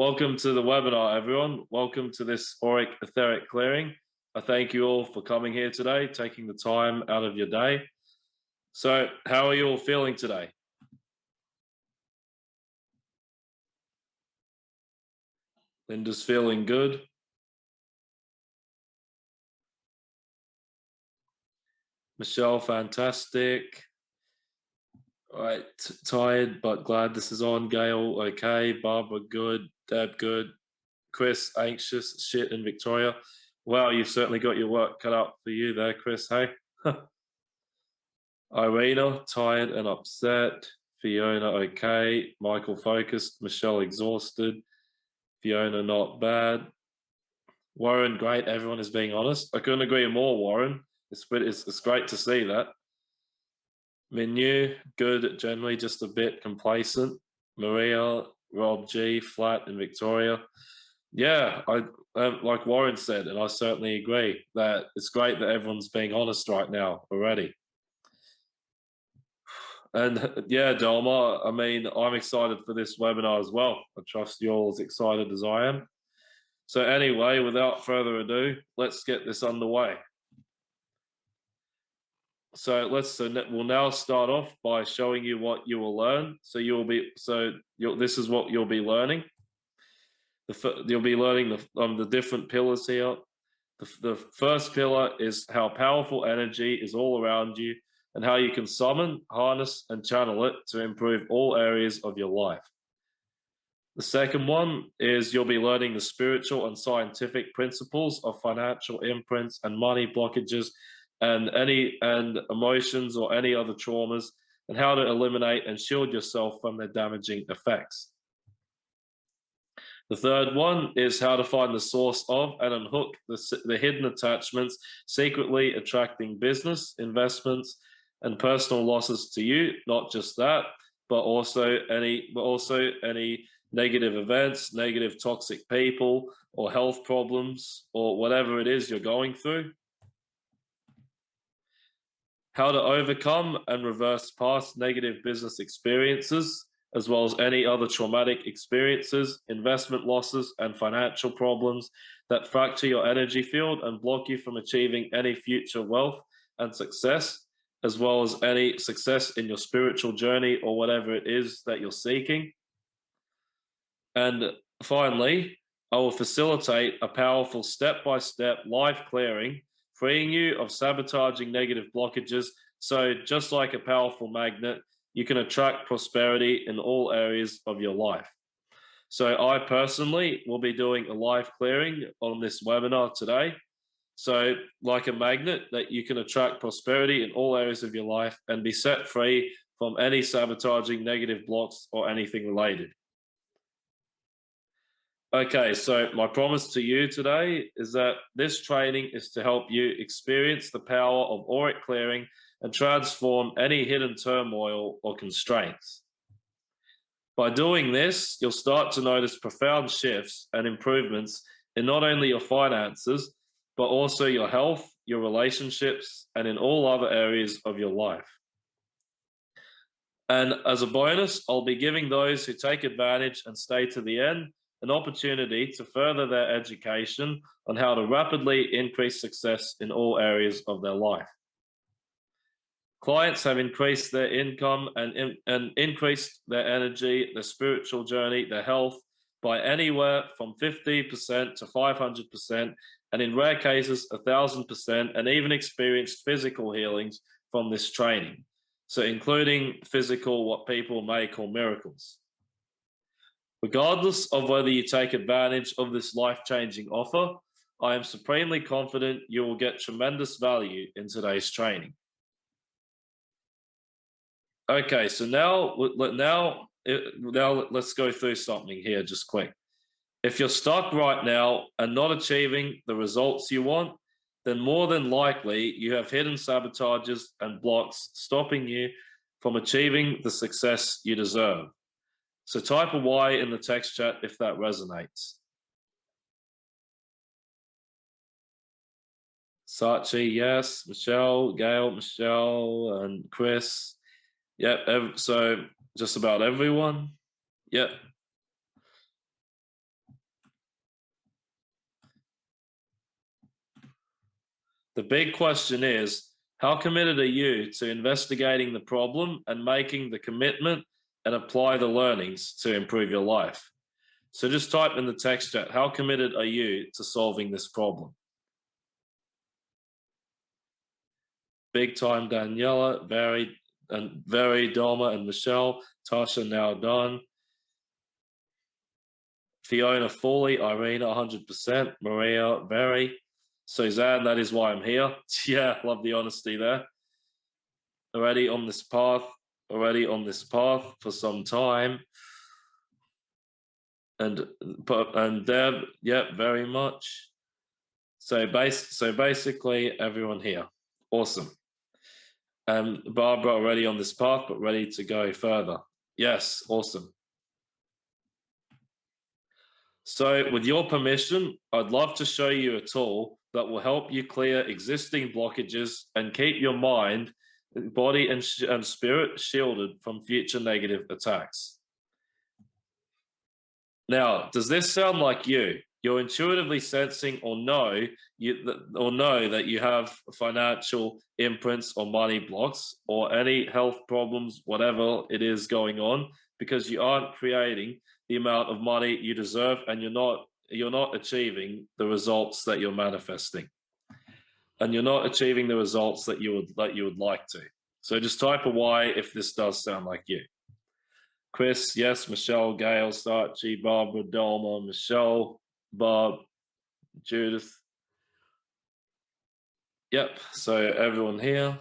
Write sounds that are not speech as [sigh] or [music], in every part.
Welcome to the webinar, everyone. Welcome to this auric etheric clearing. I thank you all for coming here today, taking the time out of your day. So, how are you all feeling today? Linda's feeling good. Michelle, fantastic. All right, tired but glad this is on. Gail, okay. Barbara, good. Deb, good. Chris, anxious. Shit, in Victoria. Wow, you've certainly got your work cut out for you there, Chris. Hey. [laughs] Irina, tired and upset. Fiona, okay. Michael, focused. Michelle, exhausted. Fiona, not bad. Warren, great. Everyone is being honest. I couldn't agree more, Warren. It's, it's, it's great to see that. Menu, good, generally just a bit complacent. Maria, Rob G, flat, and Victoria. Yeah, I um, like Warren said, and I certainly agree that it's great that everyone's being honest right now already. And yeah, Delma, I mean, I'm excited for this webinar as well. I trust you're all as excited as I am. So anyway, without further ado, let's get this underway. So let's so we'll now start off by showing you what you will learn. So you will be so you'll this is what you'll be learning. The, you'll be learning the um, the different pillars here. The, the first pillar is how powerful energy is all around you and how you can summon, harness, and channel it to improve all areas of your life. The second one is you'll be learning the spiritual and scientific principles of financial imprints and money blockages and any and emotions or any other traumas and how to eliminate and shield yourself from their damaging effects. The third one is how to find the source of and unhook the, the hidden attachments secretly attracting business, investments, and personal losses to you. Not just that, but also any, but also any negative events, negative toxic people, or health problems, or whatever it is you're going through how to overcome and reverse past negative business experiences, as well as any other traumatic experiences, investment losses, and financial problems that fracture your energy field and block you from achieving any future wealth and success, as well as any success in your spiritual journey or whatever it is that you're seeking. And finally, I will facilitate a powerful step-by-step -step life clearing freeing you of sabotaging negative blockages. So just like a powerful magnet, you can attract prosperity in all areas of your life. So I personally will be doing a live clearing on this webinar today. So like a magnet that you can attract prosperity in all areas of your life and be set free from any sabotaging negative blocks or anything related. Okay, so my promise to you today is that this training is to help you experience the power of auric clearing and transform any hidden turmoil or constraints. By doing this, you'll start to notice profound shifts and improvements in not only your finances, but also your health, your relationships, and in all other areas of your life. And as a bonus, I'll be giving those who take advantage and stay to the end an opportunity to further their education on how to rapidly increase success in all areas of their life. Clients have increased their income and, and increased their energy, their spiritual journey, their health by anywhere from 50% to 500%, and in rare cases, 1000%, and even experienced physical healings from this training. So including physical, what people may call miracles. Regardless of whether you take advantage of this life-changing offer, I am supremely confident you will get tremendous value in today's training. Okay, so now, now, now let's go through something here just quick. If you're stuck right now and not achieving the results you want, then more than likely you have hidden sabotages and blocks stopping you from achieving the success you deserve. So type a Y in the text chat if that resonates. Sachi, yes. Michelle, Gail, Michelle, and Chris. Yep. so just about everyone. Yep. The big question is, how committed are you to investigating the problem and making the commitment and apply the learnings to improve your life? So just type in the text chat, how committed are you to solving this problem? Big time Daniela, very and very Doma and Michelle, Tasha now done. Fiona Foley, Irina 100%, Maria, very. Suzanne, that is why I'm here. [laughs] Yeah, love the honesty there. Already on this path, already on this path for some time. And and Deb, yeah, very much. So base so basically everyone here. Awesome. Um Barbara already on this path, but ready to go further. Yes, awesome. So with your permission, I'd love to show you a tool that will help you clear existing blockages and keep your mind, body and, and spirit shielded from future negative attacks. Now, does this sound like you? You're intuitively sensing or know you or know that you have financial imprints or money blocks or any health problems, whatever it is going on, because you aren't creating the amount of money you deserve and you're not you're not achieving the results that you're manifesting and you're not achieving the results that you would that you would like to. So just type a y if this does sound like you. Chris yes michelle gail Sachi, barbara Dolma, michelle bob judith. Yep so everyone here.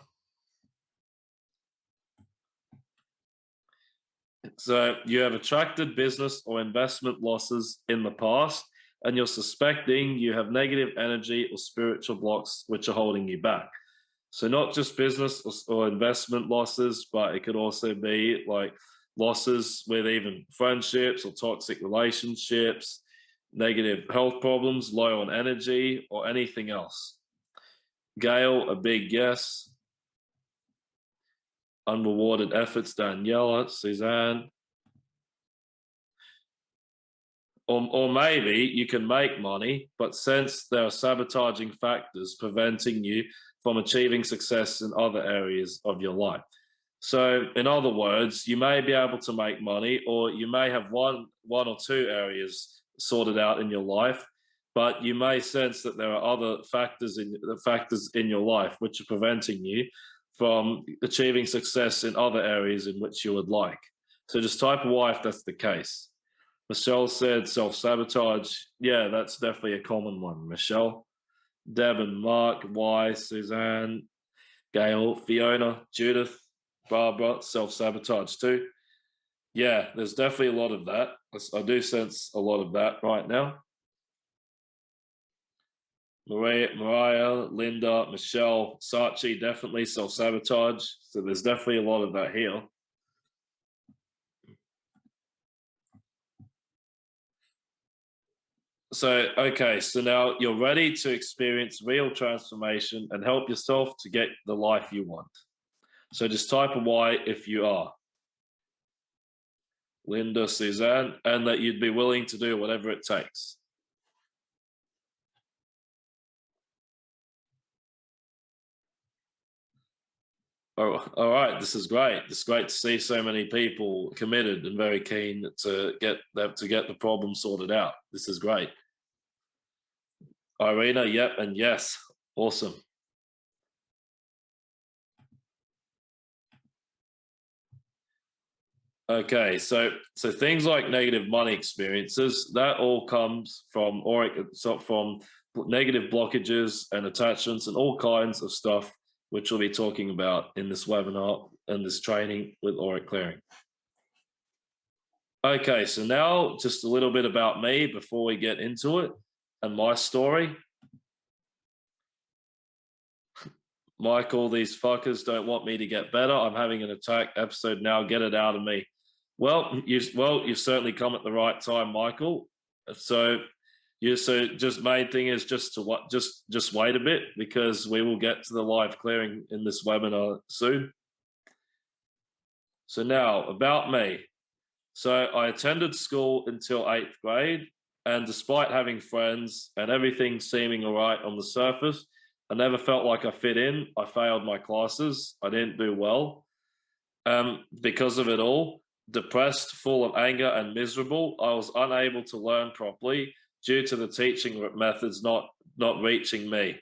So you have attracted business or investment losses in the past and you're suspecting you have negative energy or spiritual blocks which are holding you back. So not just business or, or investment losses, but it could also be like losses with even friendships or toxic relationships, negative health problems, low on energy, or anything else. Gail, a big yes. Unrewarded efforts, Daniela, Suzanne. Or, or maybe you can make money, but since there are sabotaging factors preventing you from achieving success in other areas of your life. So in other words, you may be able to make money or you may have one, one or two areas sorted out in your life, but you may sense that there are other factors in the factors in your life which are preventing you from achieving success in other areas in which you would like. So just type Y if that's the case. Michelle said self-sabotage. Yeah, that's definitely a common one. Michelle, Deb and Mark, Y, Suzanne, Gail, Fiona, Judith, Barbara, self-sabotage too. Yeah, there's definitely a lot of that. I do sense a lot of that right now. Maria, Mariah, Linda, Michelle, Sachi, definitely self-sabotage. So there's definitely a lot of that here. So, okay, so now you're ready to experience real transformation and help yourself to get the life you want. So just type a Y if you are. Linda, Suzanne, and that you'd be willing to do whatever it takes. Oh, all right, this is great. It's great to see so many people committed and very keen to get that to get the problem sorted out. This is great. Irina, yep, and yes, awesome. Okay, so so things like negative money experiences that all comes from so from negative blockages and attachments and all kinds of stuff which we'll be talking about in this webinar and this training with auric clearing. Okay, so now just a little bit about me before we get into it and my story. Michael, these fuckers don't want me to get better. I'm having an attack episode now. Get it out of me. Well, you well, you've certainly come at the right time, Michael. So yeah, so just main thing is just to what just just wait a bit because we will get to the live clearing in this webinar soon. So now about me. So I attended school until eighth grade, and despite having friends and everything seeming all right on the surface, I never felt like I fit in. I failed my classes. I didn't do well. Um, because of it all, depressed, full of anger, and miserable, I was unable to learn properly due to the teaching methods not not reaching me.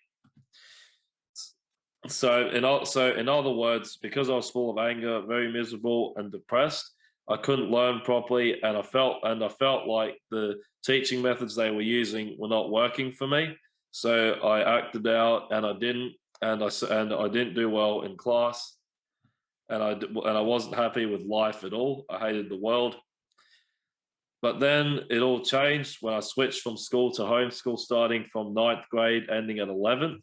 So in so in other words, because I was full of anger, very miserable and depressed, I couldn't learn properly, and I felt and I felt like the teaching methods they were using were not working for me. So I acted out, and I didn't, and I and I didn't do well in class, and I and I wasn't happy with life at all. I hated the world. But then it all changed when I switched from school to homeschool, starting from ninth grade, ending at 11th.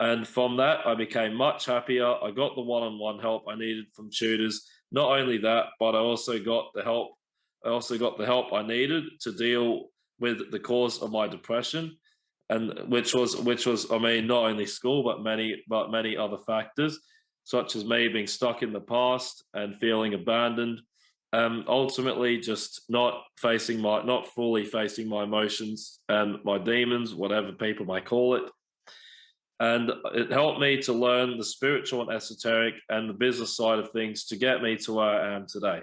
And from that, I became much happier. I got the one on one help I needed from tutors. Not only that, but I also got the help. I also got the help I needed to deal with the cause of my depression, and which was which was I mean not only school but many but many other factors, such as me being stuck in the past and feeling abandoned, um, ultimately just not facing my, not fully facing my emotions and my demons, whatever people might call it. And it helped me to learn the spiritual and esoteric and the business side of things to get me to where I am today.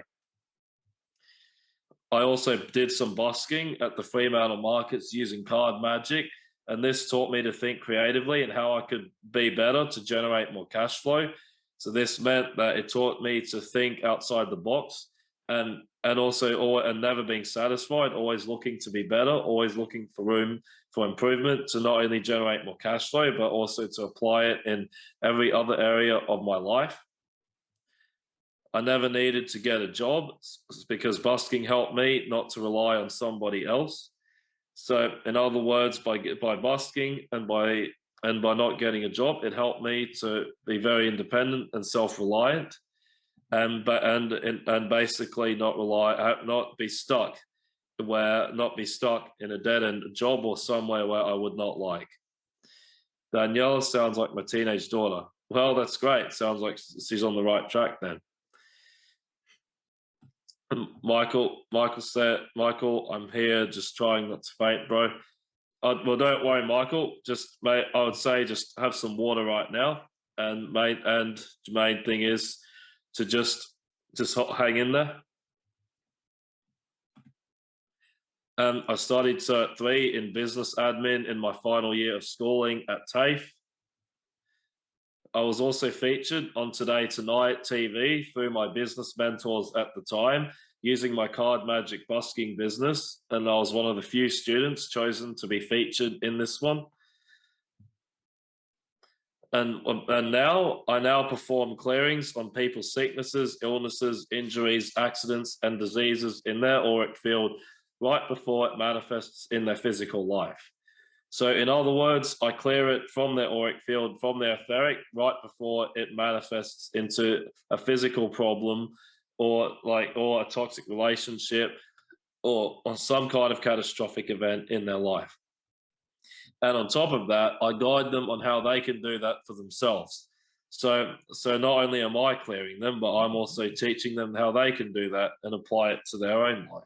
I also did some busking at the Fremantle markets using card magic. And this taught me to think creatively and how I could be better to generate more cash flow. So this meant that it taught me to think outside the box and and also and never being satisfied, always looking to be better, always looking for room for improvement to not only generate more cash flow, but also to apply it in every other area of my life. I never needed to get a job because busking helped me not to rely on somebody else. So in other words, by by busking and by and by not getting a job, it helped me to be very independent and self-reliant and but and and basically not rely uh, not be stuck where not be stuck in a dead end job or somewhere where I would not like. Daniela sounds like my teenage daughter. Well, that's great. Sounds like she's on the right track then. Michael, Michael said, Michael, I'm here just trying not to faint, bro. Well, don't worry, Michael. Just mate, I would say just have some water right now. And mate, and the main thing is to just just hang in there. Um, I studied Cert 3 in business admin in my final year of schooling at TAFE. I was also featured on Today Tonight TV through my business mentors at the time, using my card magic busking business. And I was one of the few students chosen to be featured in this one and and now I now perform clearings on people's sicknesses, illnesses, injuries, accidents, and diseases in their auric field right before it manifests in their physical life. So, in other words, I clear it from their auric field, from their etheric, right before it manifests into a physical problem, or like or a toxic relationship, or, or some kind of catastrophic event in their life. And on top of that, I guide them on how they can do that for themselves. So, so not only am I clearing them, but I'm also teaching them how they can do that and apply it to their own life.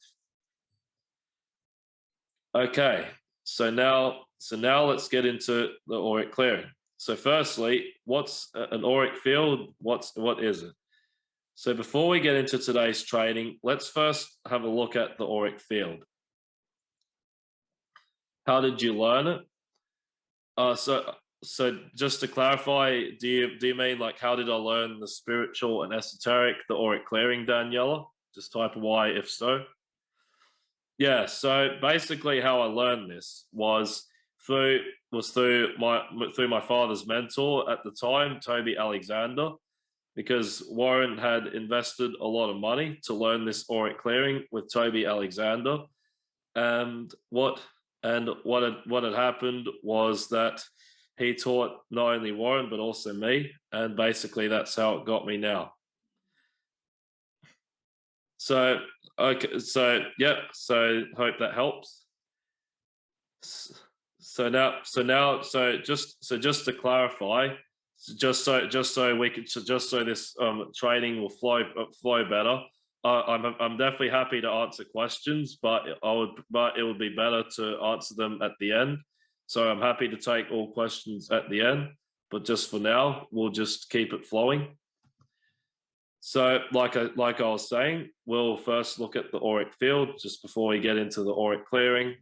Okay, so now, so now let's get into the auric clearing. So firstly, what's an auric field? What's what is it? So before we get into today's training, let's first have a look at the auric field. How did you learn it? Uh, so, so just to clarify, do you do you mean like how did I learn the spiritual and esoteric, the auric clearing, Daniela? Just type Y if so. Yeah. So basically, how I learned this was through was through my through my father's mentor at the time, Toby Alexander, because Warren had invested a lot of money to learn this auric clearing with Toby Alexander. And what and what had, what had happened was that he taught not only Warren, but also me. And basically, that's how it got me now. So, okay, so, yep. So, hope that helps. So now, so now, so just, so just to clarify, just so, just so we could, just so this um, training will flow, flow better uh, I'm I'm definitely happy to answer questions, but I would but it would be better to answer them at the end. So I'm happy to take all questions at the end, but just for now, we'll just keep it flowing. So like I, like I was saying, we'll first look at the auric field just before we get into the auric clearing.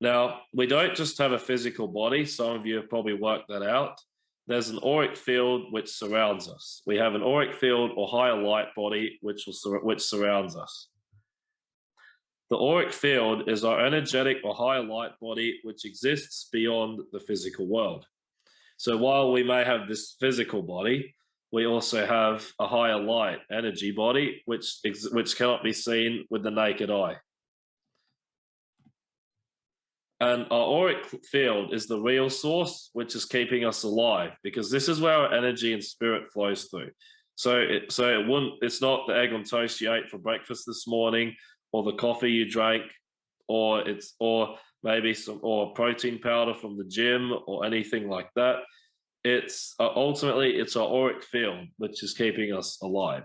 Now, we don't just have a physical body. Some of you have probably worked that out. There's an auric field which surrounds us. We have an auric field or higher light body which, will, which surrounds us. The auric field is our energetic or higher light body which exists beyond the physical world. So while we may have this physical body, we also have a higher light energy body, which, which cannot be seen with the naked eye. And our auric field is the real source, which is keeping us alive, because this is where our energy and spirit flows through. So, it, so it wouldn't. It's not the egg on toast you ate for breakfast this morning, or the coffee you drank, or it's or maybe some or protein powder from the gym, or anything like that it's uh, ultimately it's our auric field which is keeping us alive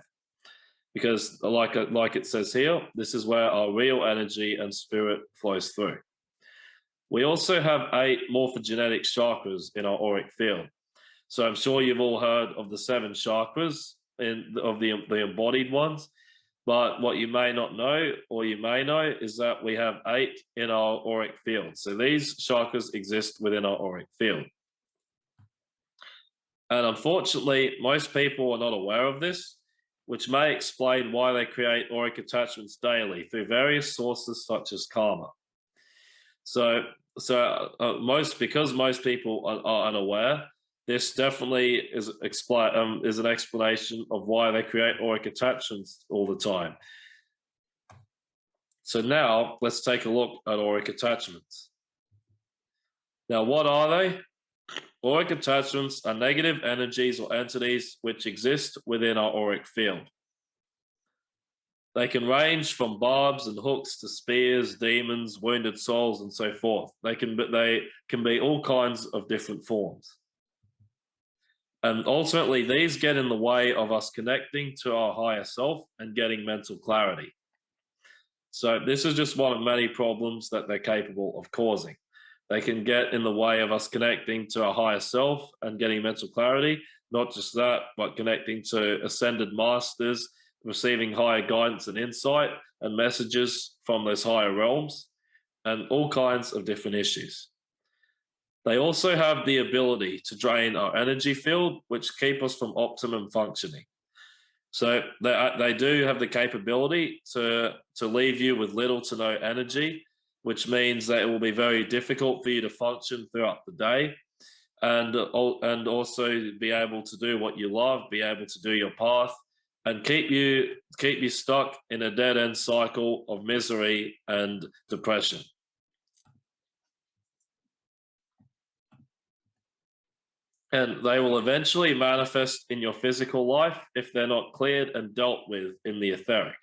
because like like it says here this is where our real energy and spirit flows through we also have eight morphogenetic chakras in our auric field. So i'm sure you've all heard of the seven chakras in of the the embodied ones but what you may not know or you may know is that we have eight in our auric field. So these chakras exist within our auric field. And unfortunately, most people are not aware of this, which may explain why they create auric attachments daily through various sources such as karma. So, so uh, most because most people are, are, unaware, this definitely is expl um, is an explanation of why they create auric attachments all the time. So now let's take a look at auric attachments. Now, what are they? Auric attachments are negative energies or entities which exist within our auric field. They can range from barbs and hooks to spears, demons, wounded souls, and so forth. They can, but they can be all kinds of different forms. And ultimately, these get in the way of us connecting to our higher self and getting mental clarity. So this is just one of many problems that they're capable of causing. They can get in the way of us connecting to our higher self and getting mental clarity. Not just that, but connecting to ascended masters, receiving higher guidance and insight and messages from those higher realms, and all kinds of different issues. They also have the ability to drain our energy field, which keep us from optimum functioning. So they, uh, they do have the capability to, to leave you with little to no energy which means that it will be very difficult for you to function throughout the day and uh, and also be able to do what you love be able to do your path and keep you keep you stuck in a dead end cycle of misery and depression and they will eventually manifest in your physical life if they're not cleared and dealt with in the etheric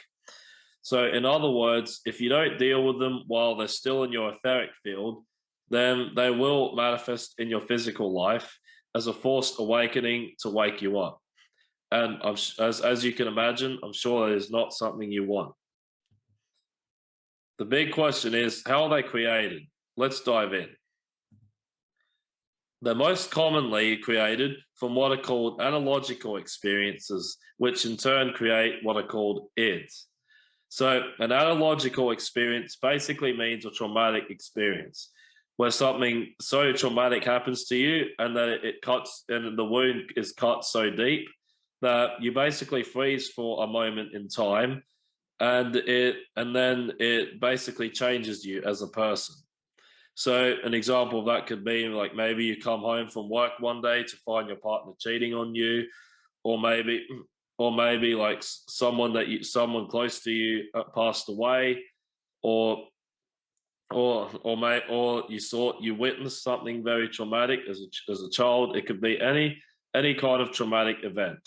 so, in other words, if you don't deal with them while they're still in your etheric field, then they will manifest in your physical life as a forced awakening to wake you up. And as, as you can imagine, I'm sure it is not something you want. The big question is how are they created? Let's dive in. They're most commonly created from what are called analogical experiences, which in turn create what are called ids. So an analogical experience basically means a traumatic experience where something so traumatic happens to you and that it cuts and the wound is cut so deep that you basically freeze for a moment in time and it and then it basically changes you as a person. So an example of that could be like maybe you come home from work one day to find your partner cheating on you or maybe or maybe like someone that you someone close to you uh, passed away or or or may or you saw you witnessed something very traumatic as a, as a child. It could be any any kind of traumatic event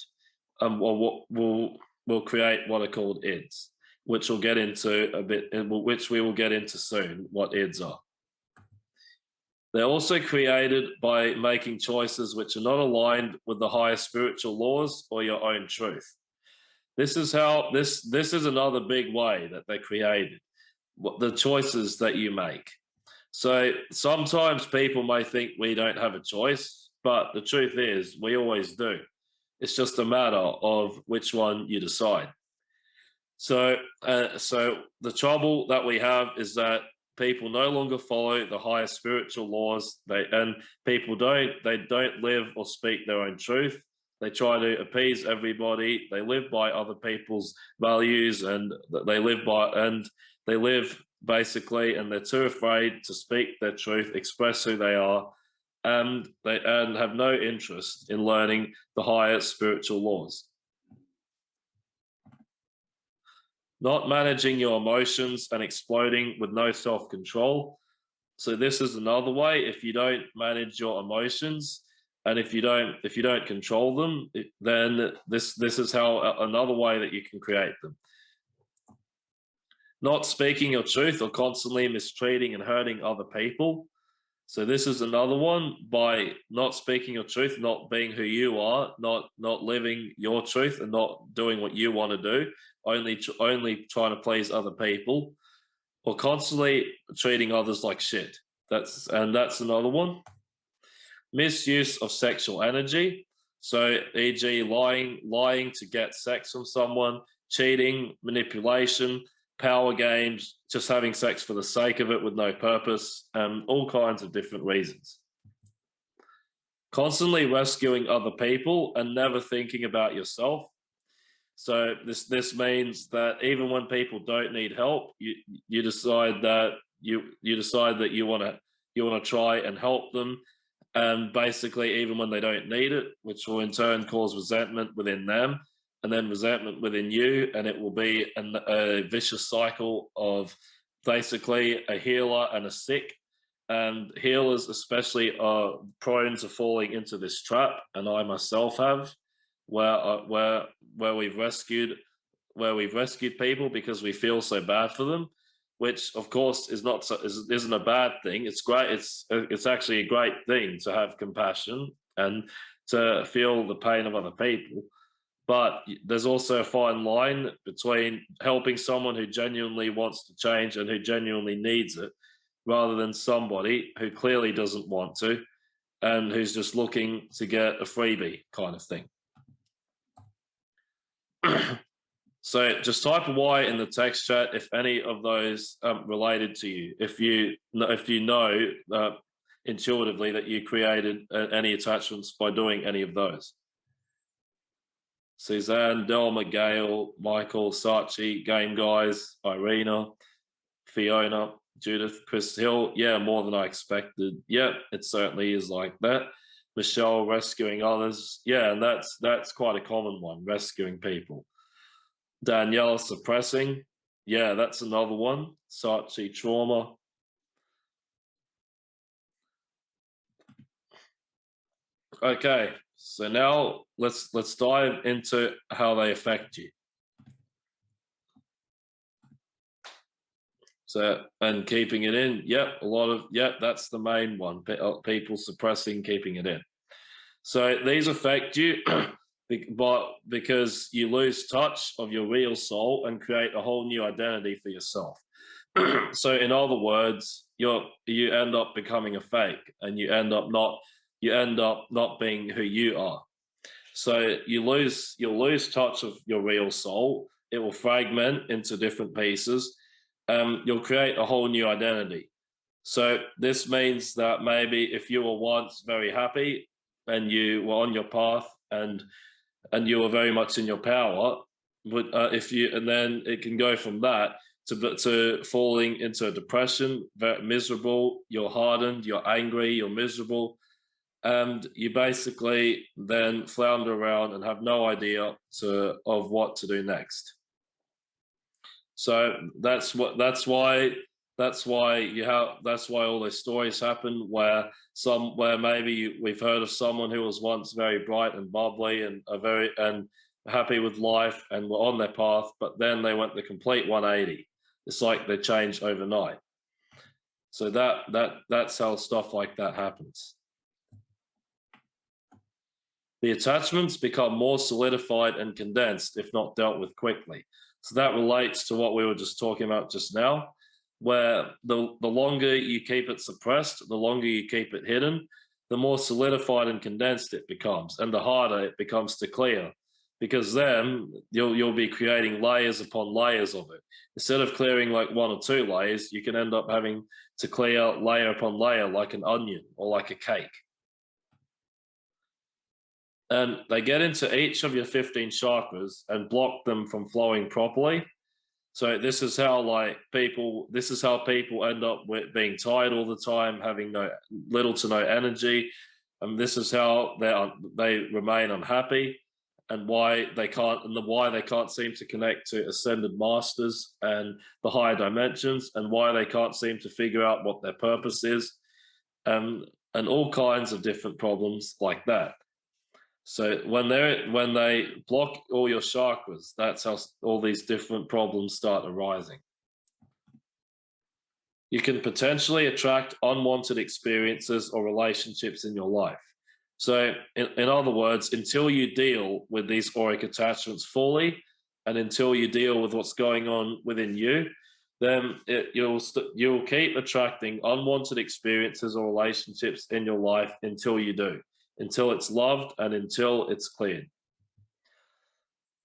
um or what will will create what are called ids which we'll get into a bit which we will get into soon what ids are they're also created by making choices which are not aligned with the higher spiritual laws or your own truth. This is how this this is another big way that they're created. The choices that you make. So sometimes people may think we don't have a choice, but the truth is we always do. It's just a matter of which one you decide. So, uh, so the trouble that we have is that people no longer follow the higher spiritual laws. They and people don't they don't live or speak their own truth. They try to appease everybody. They live by other people's values, and they live by and they live basically, and they're too afraid to speak their truth, express who they are, and they and have no interest in learning the higher spiritual laws. Not managing your emotions and exploding with no self-control. So this is another way. If you don't manage your emotions, and if you don't if you don't control them, then this this is how uh, another way that you can create them not speaking your truth or constantly mistreating and hurting other people. So this is another one by not speaking your truth, not being who you are, not not living your truth and not doing what you want to do, only to only trying to please other people, or constantly treating others like shit. That's and that's another one. Misuse of sexual energy. So, e.g., lying, lying to get sex from someone, cheating, manipulation, power games, just having sex for the sake of it with no purpose, and all kinds of different reasons. Constantly rescuing other people and never thinking about yourself. So this this means that even when people don't need help, you you decide that you you decide that you want to you want to try and help them, and basically even when they don't need it, which will in turn cause resentment within them, and then resentment within you, and it will be an, a vicious cycle of basically a healer and a sick. And healers, especially, are prone to falling into this trap, and I myself have, where where where we've rescued where we've rescued people because we feel so bad for them, which of course is not so, is, isn't a bad thing. It's great. It's it's actually a great thing to have compassion and to feel the pain of other people but there's also a fine line between helping someone who genuinely wants to change and who genuinely needs it rather than somebody who clearly doesn't want to and who's just looking to get a freebie kind of thing. [clears throat] so just type a Y in the text chat if any of those um, related to you. If you if you know uh, intuitively that you created uh, any attachments by doing any of those. Suzanne, Del Gail, Michael, Sachi, Game Guys, Irina, Fiona, Judith, Chris Hill. Yeah, more than I expected. Yeah, it certainly is like that. Michelle rescuing others. Yeah, and that's that's quite a common one, rescuing people. Danielle suppressing. Yeah, that's another one. Sachi trauma. Okay, so now let's let's dive into how they affect you. So and keeping it in, yep, a lot of yep, that's the main one. Uh, people suppressing, keeping it in. So these affect you, [clears throat] but because you lose touch of your real soul and create a whole new identity for yourself. [clears throat] so in other words, you're you end up becoming a fake, and you end up not you end up not being who you are. So you lose you'll lose touch of your real soul. It will fragment into different pieces. Um, you'll create a whole new identity. So this means that maybe if you were once very happy and you were on your path and and you were very much in your power, but uh, if you and then it can go from that to to falling into a depression, very miserable. You're hardened. You're angry. You're miserable and you basically then flounder around and have no idea to, of what to do next. So that's what that's why that's why you have that's why all these stories happen where some where maybe we've heard of someone who was once very bright and bubbly and a very and happy with life and were on their path, but then they went the complete 180. It's like they changed overnight. So that that that's how stuff like that happens the attachments become more solidified and condensed if not dealt with quickly. So that relates to what we were just talking about just now. where the, the longer you keep it suppressed, the longer you keep it hidden, the more solidified and condensed it becomes, and the harder it becomes to clear. Because then you'll you'll be creating layers upon layers of it. Instead of clearing like one or two layers, you can end up having to clear layer upon layer like an onion or like a cake. And they get into each of your 15 chakras and block them from flowing properly. So this is how like people, this is how people end up with being tired all the time, having no little to no energy. And this is how they they remain unhappy and why they can't and the why they can't seem to connect to ascended masters and the higher dimensions and why they can't seem to figure out what their purpose is um, and all kinds of different problems like that so when they when they block all your chakras that's how all these different problems start arising. You can potentially attract unwanted experiences or relationships in your life. So in, in other words, until you deal with these auric attachments fully, and until you deal with what's going on within you, then it, you'll you'll keep attracting unwanted experiences or relationships in your life until you do, until it's loved and until it's clean.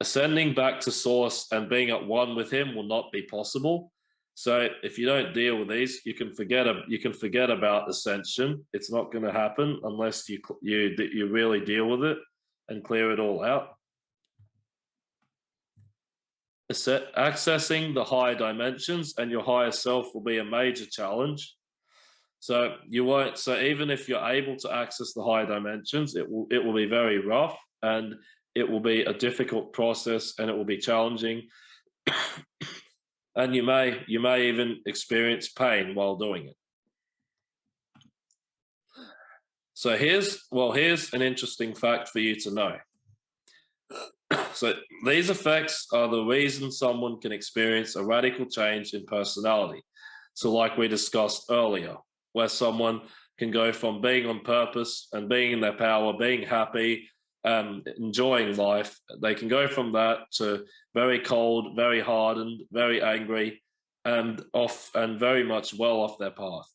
Ascending back to source and being at one with him will not be possible so if you don't deal with these, you can forget you can forget about ascension. It's not going to happen unless you you you really deal with it and clear it all out. Accessing the higher dimensions and your higher self will be a major challenge. So you won't. So even if you're able to access the higher dimensions, it will it will be very rough and it will be a difficult process and it will be challenging [coughs] and you may you may even experience pain while doing it. So here's well here's an interesting fact for you to know. [coughs] So these effects are the reason someone can experience a radical change in personality. So like we discussed earlier, where someone can go from being on purpose and being in their power, being happy, um, enjoying life, they can go from that to very cold, very hardened, very angry, and off and very much well off their path.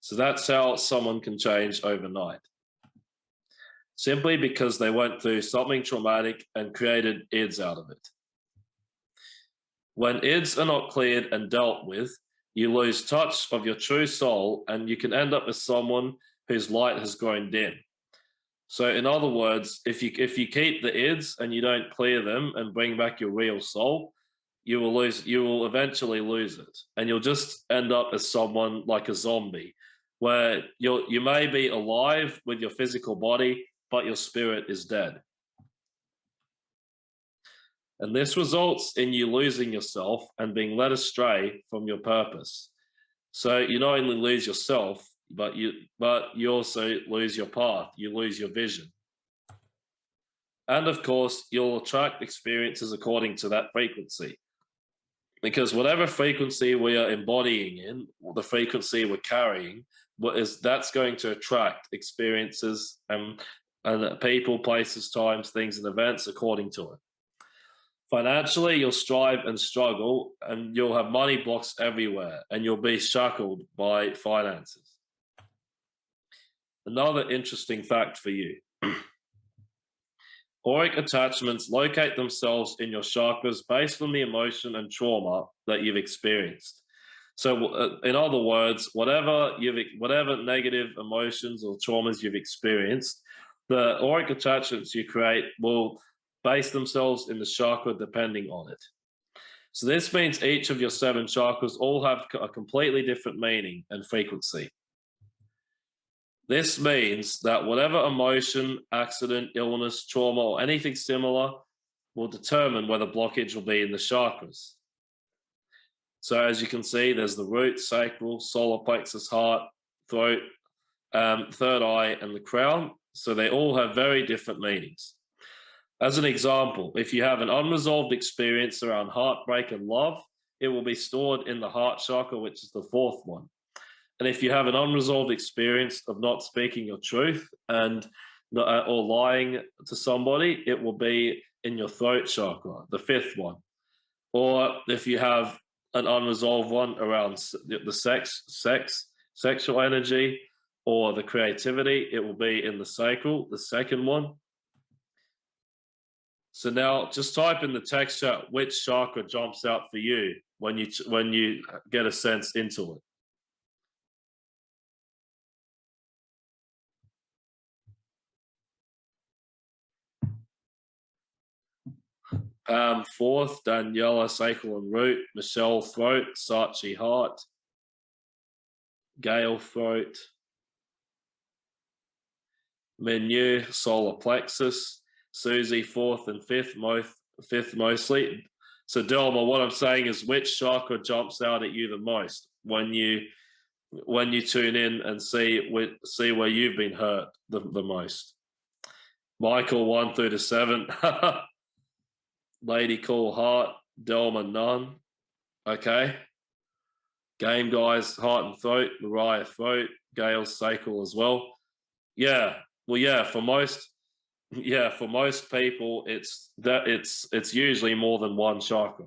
So that's how someone can change overnight. Simply because they went through something traumatic and created ids out of it. When ids are not cleared and dealt with, you lose touch of your true soul and you can end up as someone whose light has grown dim. So in other words, if you if you keep the ids and you don't clear them and bring back your real soul, you will lose you will eventually lose it. And you'll just end up as someone like a zombie, where you you may be alive with your physical body, but your spirit is dead. And this results in you losing yourself and being led astray from your purpose. So you not only lose yourself, but you but you also lose your path. You lose your vision. And of course you'll attract experiences according to that frequency. Because whatever frequency we are embodying in the frequency we're carrying what is that's going to attract experiences and and people places times things and events according to it financially you'll strive and struggle and you'll have money blocks everywhere and you'll be shackled by finances Another interesting fact for you. [clears throat] Auric attachments locate themselves in your chakras based on the emotion and trauma that you've experienced. So, uh, in other words, whatever you've, whatever negative emotions or traumas you've experienced, the auric attachments you create will base themselves in the chakra depending on it. So this means each of your seven chakras all have a completely different meaning and frequency. This means that whatever emotion, accident, illness, trauma, or anything similar will determine where the blockage will be in the chakras. So as you can see, there's the root, sacral, solar plexus, heart, throat, um, third eye, and the crown. So they all have very different meanings. As an example, if you have an unresolved experience around heartbreak and love, it will be stored in the heart chakra, which is the fourth one. And if you have an unresolved experience of not speaking your truth and uh, or lying to somebody, it will be in your throat chakra, the fifth one. Or if you have an unresolved one around the sex, sex, sexual energy, or the creativity, it will be in the sacral, the second one. So now just type in the text chat which chakra jumps out for you when you when you get a sense into it. Um, fourth, Daniela Sacral and Root, Michelle Throat, Sachi Heart, Gail Throat, Menu, Solar Plexus, Susie fourth and fifth, most fifth mostly. So Delma, what I'm saying is which chakra jumps out at you the most when you when you tune in and see see where you've been hurt the, the most. Michael one through to seven. [laughs] Lady Cool Heart, Delma None. Okay. Game Guys, Heart and Throat, Mariah Throat, Gail Sacral as well. Yeah. Well, yeah, for most, yeah, for most people, it's that it's it's usually more than one chakra.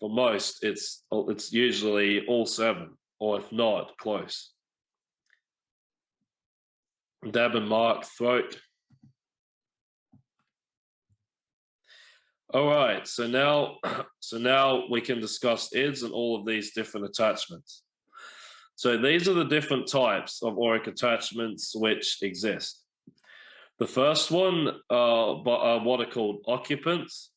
For most, it's it's usually all seven, or if not, close. Deb and Mark, throat. All right, so now, [clears throat] so now we can discuss IDs and all of these different attachments. So these are the different types of auric attachments which exist. The first one uh, are what are called occupants.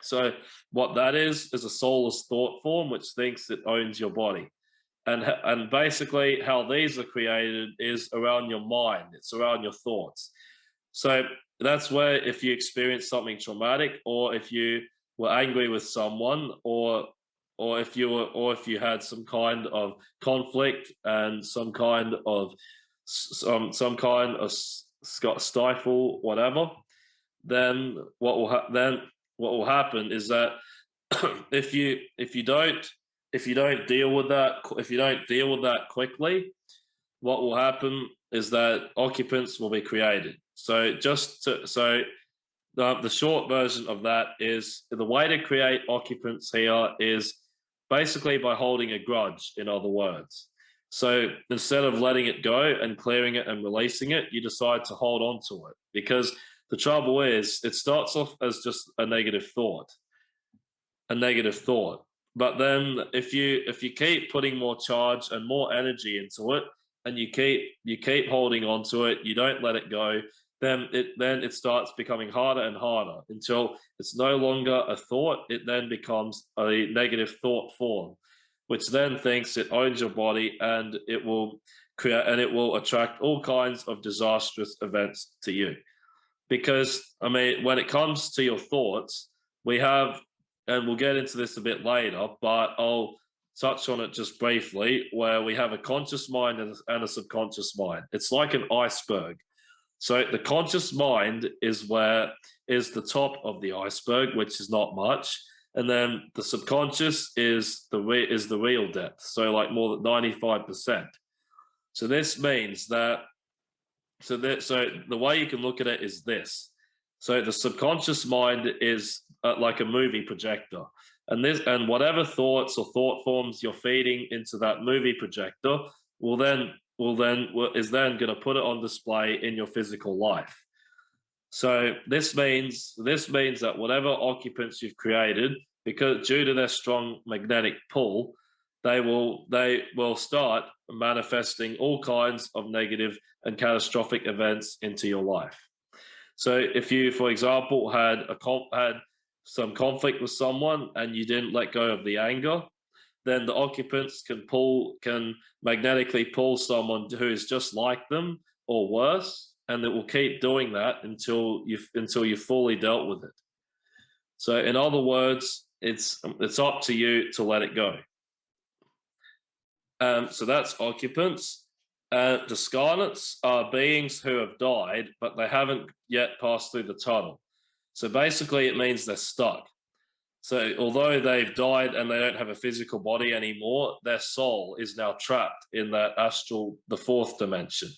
So what that is, is a soulless thought form which thinks it owns your body. And, and basically how these are created is around your mind. It's around your thoughts. So that's where if you experience something traumatic or if you were angry with someone or or if you were or if you had some kind of conflict and some kind of some some kind of stifle whatever then what will then what will happen is that [coughs] if you if you don't if you don't deal with that if you don't deal with that quickly what will happen is that occupants will be created so just to, so the, the short version of that is the way to create occupants here is basically by holding a grudge, in other words. So instead of letting it go and clearing it and releasing it, you decide to hold on to it because the trouble is it starts off as just a negative thought, a negative thought. But then if you if you keep putting more charge and more energy into it and you keep you keep holding on to it, you don't let it go, then it then it starts becoming harder and harder until it's no longer a thought. It then becomes a negative thought form, which then thinks it owns your body and it will create and it will attract all kinds of disastrous events to you. Because I mean, when it comes to your thoughts, we have, and we'll get into this a bit later, but I'll touch on it just briefly, where we have a conscious mind and a subconscious mind. It's like an iceberg so the conscious mind is where is the top of the iceberg, which is not much, and then the subconscious is the re- is the real depth. So like more than ninety five percent. So this means that so that so the way you can look at it is this. So the subconscious mind is uh, like a movie projector, and this and whatever thoughts or thought forms you're feeding into that movie projector will then will then is then going to put it on display in your physical life. So this means this means that whatever occupants you've created, because due to their strong magnetic pull, they will they will start manifesting all kinds of negative and catastrophic events into your life. So if you, for example, had a had some conflict with someone and you didn't let go of the anger, then the occupants can pull can magnetically pull someone who is just like them or worse and it will keep doing that until you until you fully dealt with it. So in other words it's it's up to you to let it go. Um, so that's occupants. Uh, the are beings who have died but they haven't yet passed through the tunnel. So basically it means they're stuck. So although they've died and they don't have a physical body anymore, their soul is now trapped in that astral, the fourth dimension.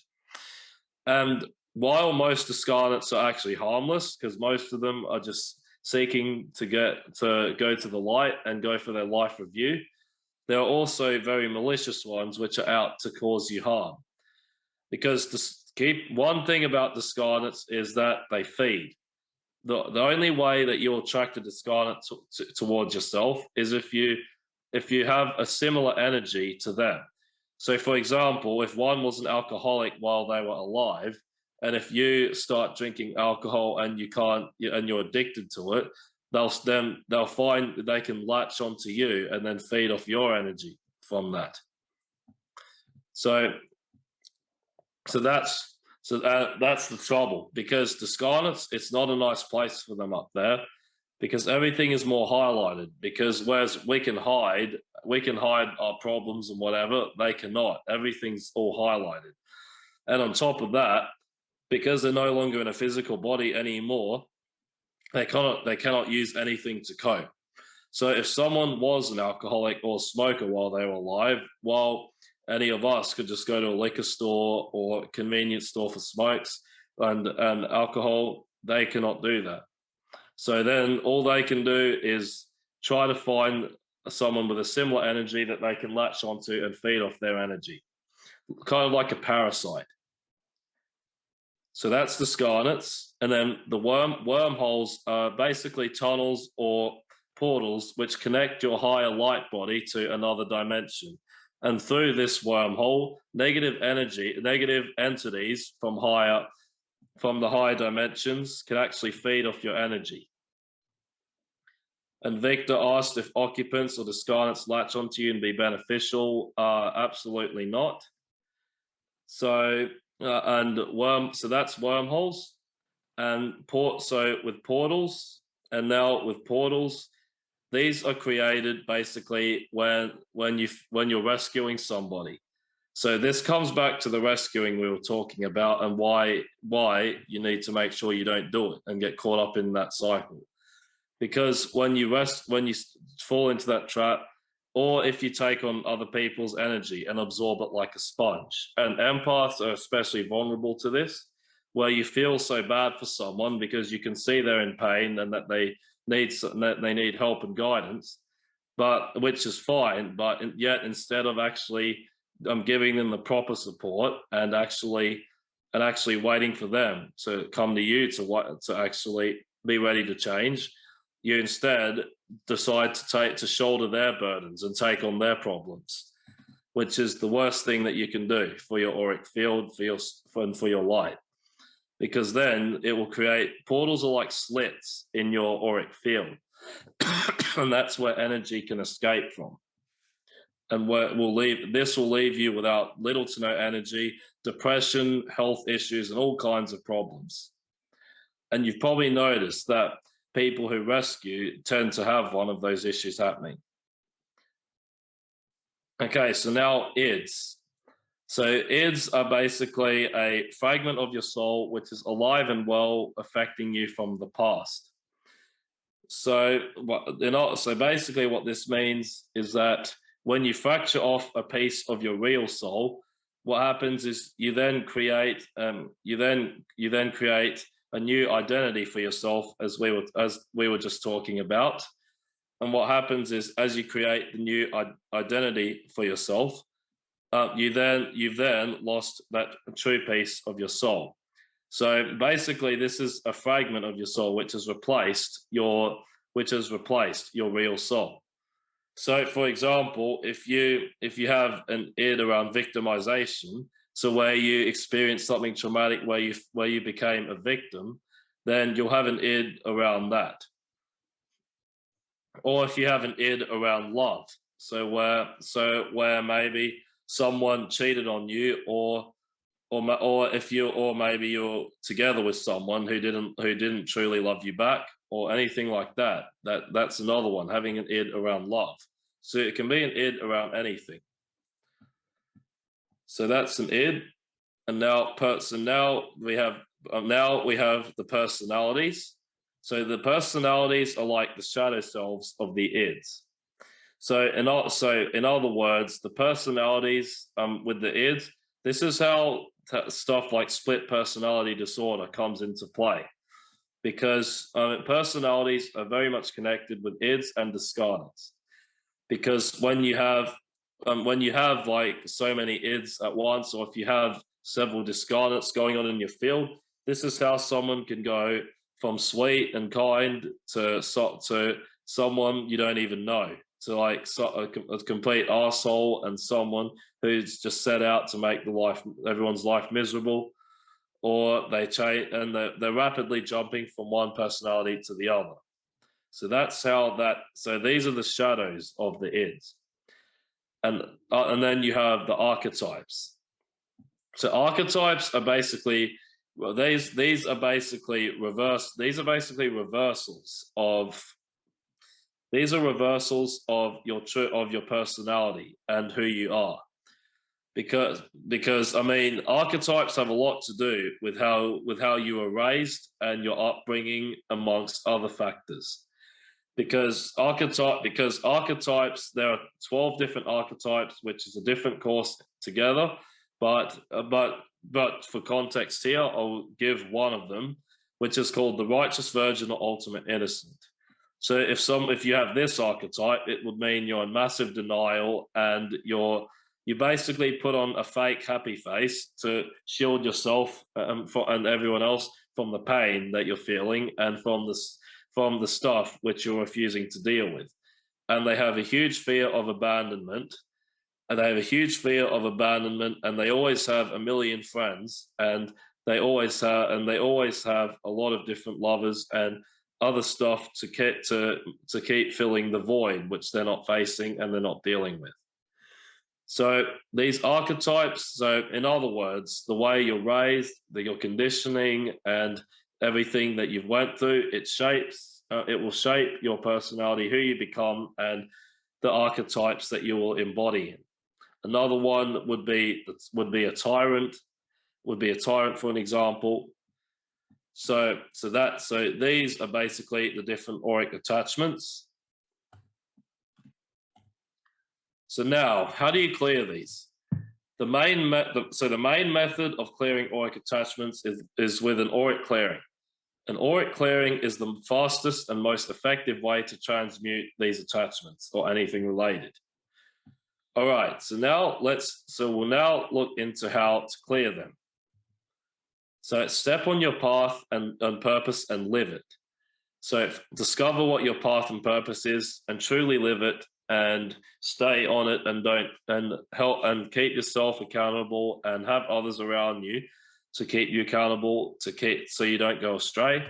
And while most of scarlets are actually harmless, because most of them are just seeking to get to go to the light and go for their life review. There are also very malicious ones which are out to cause you harm. Because keep one thing about discarnates is that they feed. The, the only way that you're attracted to scarlet towards yourself is if you if you have a similar energy to them. So for example, if one was an alcoholic while they were alive, and if you start drinking alcohol and you can't and you're addicted to it, they'll then they'll find they can latch onto you and then feed off your energy from that. So so that's so that, that's the trouble. Because discarnates, it's not a nice place for them up there. Because everything is more highlighted. Because whereas we can hide we can hide our problems and whatever they cannot. Everything's all highlighted. And on top of that because they're no longer in a physical body anymore they cannot they cannot use anything to cope. So if someone was an alcoholic or smoker while they were alive while any of us could just go to a liquor store or convenience store for smokes and and alcohol they cannot do that. So then all they can do is try to find someone with a similar energy that they can latch onto and feed off their energy, kind of like a parasite. So that's discarnates. And then the worm wormholes are basically tunnels or portals which connect your higher light body to another dimension. And through this wormhole, negative energy, negative entities from higher from the higher dimensions can actually feed off your energy. And Victor asked if occupants or discarnates latch onto you and be beneficial. Uh, absolutely not. So, uh, and worm, so that's wormholes and port. So with portals and now with portals, these are created basically when, when you, when you're rescuing somebody. So this comes back to the rescuing we were talking about and why why you need to make sure you don't do it and get caught up in that cycle. Because when you rest, when you fall into that trap, or if you take on other people's energy and absorb it like a sponge, and empaths are especially vulnerable to this, where you feel so bad for someone because you can see they're in pain and that they need that they need help and guidance, but which is fine. But yet instead of actually I'm giving them the proper support and actually and actually waiting for them to come to you to what to actually be ready to change. You instead decide to take to shoulder their burdens and take on their problems, which is the worst thing that you can do for your auric field, for your for, for your light, because then it will create portals are like slits in your auric field, [coughs] and that's where energy can escape from and will leave this will leave you without little to no energy, depression, health issues, and all kinds of problems. And you've probably noticed that people who rescue tend to have one of those issues happening. Okay, so now IDs. So IDs are basically a fragment of your soul which is alive and well affecting you from the past. So, they're not. so basically what this means is that when you fracture off a piece of your real soul, what happens is you then create um, you then you then create a new identity for yourself as we were as we were just talking about. And what happens is as you create the new identity for yourself, uh, you then you've then lost that true piece of your soul. So basically, this is a fragment of your soul which has replaced your which has replaced your real soul. So, for example, if you if you have an id around victimization, so where you experience something traumatic where you where you became a victim, then you'll have an id around that. Or if you have an id around love, so where so where maybe someone cheated on you, or or or if you or maybe you're together with someone who didn't who didn't truly love you back, or anything like that. That that's another one, having an id around love. So it can be an id around anything. So that's an id. And now so now we have um, now we have the personalities. So the personalities are like the shadow selves of the ids. So in so in other words, the personalities um, with the ids, this is how stuff like split personality disorder comes into play because uh, personalities are very much connected with ids and discarnates. Because when you have um, when you have like so many ids at once, or if you have several discarnates going on in your field, this is how someone can go from sweet and kind to to someone you don't even know, to like so, a, a complete asshole and someone who's just set out to make the life everyone's life miserable or they change and they're, they're rapidly jumping from one personality to the other. So that's how that, so these are the shadows of the ids. And, uh, and then you have the archetypes. So archetypes are basically, well, these, these are basically reverse, these are basically reversals of, these are reversals of your, of your personality and who you are because because I mean archetypes have a lot to do with how with how you were raised and your upbringing amongst other factors. Because archetype because archetypes there are 12 different archetypes which is a different course together but uh, but but for context here I'll give one of them which is called the righteous virgin or ultimate innocent. So if some if you have this archetype it would mean you're in massive denial and you're you basically put on a fake happy face to shield yourself um, for, and everyone else from the pain that you're feeling and from this from the stuff which you're refusing to deal with. And they have a huge fear of abandonment and they have a huge fear of abandonment and they always have a million friends and they always have and they always have a lot of different lovers and other stuff to keep to to keep filling the void which they're not facing and they're not dealing with. So these archetypes, so in other words, the way you're raised, the, your conditioning and everything that you've went through, it shapes, uh, it will shape your personality, who you become and the archetypes that you will embody. Another one would be, would be a tyrant, would be a tyrant for an example. So, so that, so these are basically the different auric attachments. So now, how do you clear these? The main method, so the main method of clearing auric attachments is, is with an auric clearing. An auric clearing is the fastest and most effective way to transmute these attachments or anything related. All right, so now let's, so we'll now look into how to clear them. So step on your path and, and purpose and live it. So discover what your path and purpose is and truly live it and stay on it and don't and help and keep yourself accountable and have others around you to keep you accountable to keep so you don't go astray.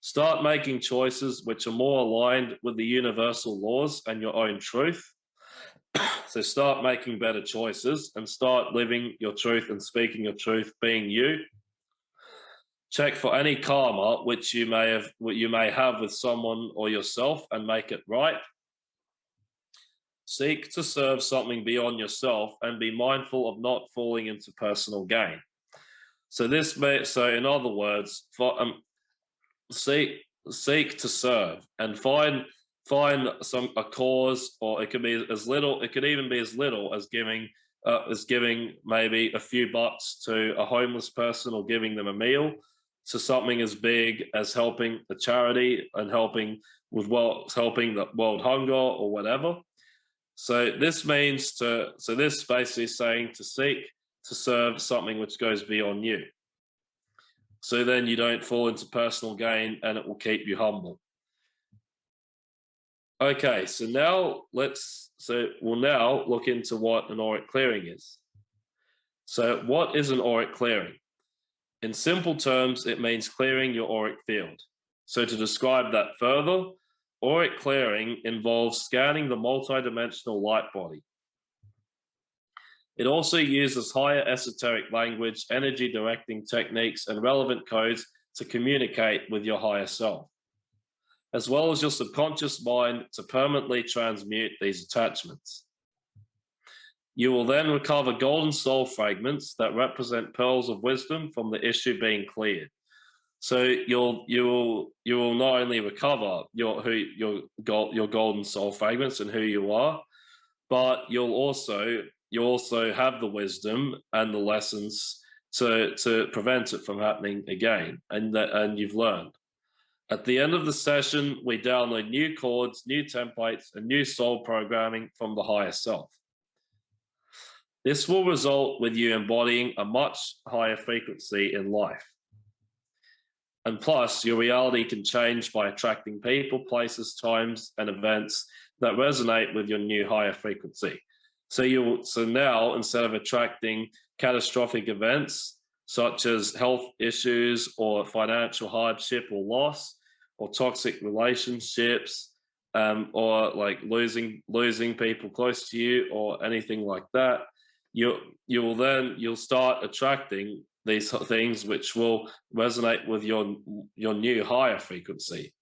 Start making choices which are more aligned with the universal laws and your own truth. [coughs] So start making better choices and start living your truth and speaking your truth being you. Check for any karma which you may have you may have with someone or yourself and make it right Seek to serve something beyond yourself and be mindful of not falling into personal gain. So this may, so in other words, for, um, seek seek to serve and find find some a cause, or it can be as little. It could even be as little as giving uh, as giving maybe a few bucks to a homeless person or giving them a meal to something as big as helping a charity and helping with well helping the world hunger or whatever so this means to, so this basically is saying to seek to serve something which goes beyond you. So then you don't fall into personal gain and it will keep you humble. Okay, so now let's, so we'll now look into what an auric clearing is. So what is an auric clearing? In simple terms, it means clearing your auric field. So to describe that further, Auric clearing involves scanning the multidimensional light body. It also uses higher esoteric language, energy directing techniques, and relevant codes to communicate with your higher self, as well as your subconscious mind to permanently transmute these attachments. You will then recover golden soul fragments that represent pearls of wisdom from the issue being cleared. So you'll you will you will not only recover your who your gold your golden soul fragments and who you are, but you'll also you also have the wisdom and the lessons to to prevent it from happening again, and that and you've learned. At the end of the session, we download new chords, new templates, and new soul programming from the higher self. This will result with you embodying a much higher frequency in life. And plus, your reality can change by attracting people, places, times, and events that resonate with your new higher frequency. So you so now instead of attracting catastrophic events such as health issues or financial hardship or loss or toxic relationships um, or like losing losing people close to you or anything like that, you you will then you'll start attracting these things which will resonate with your your new higher frequency.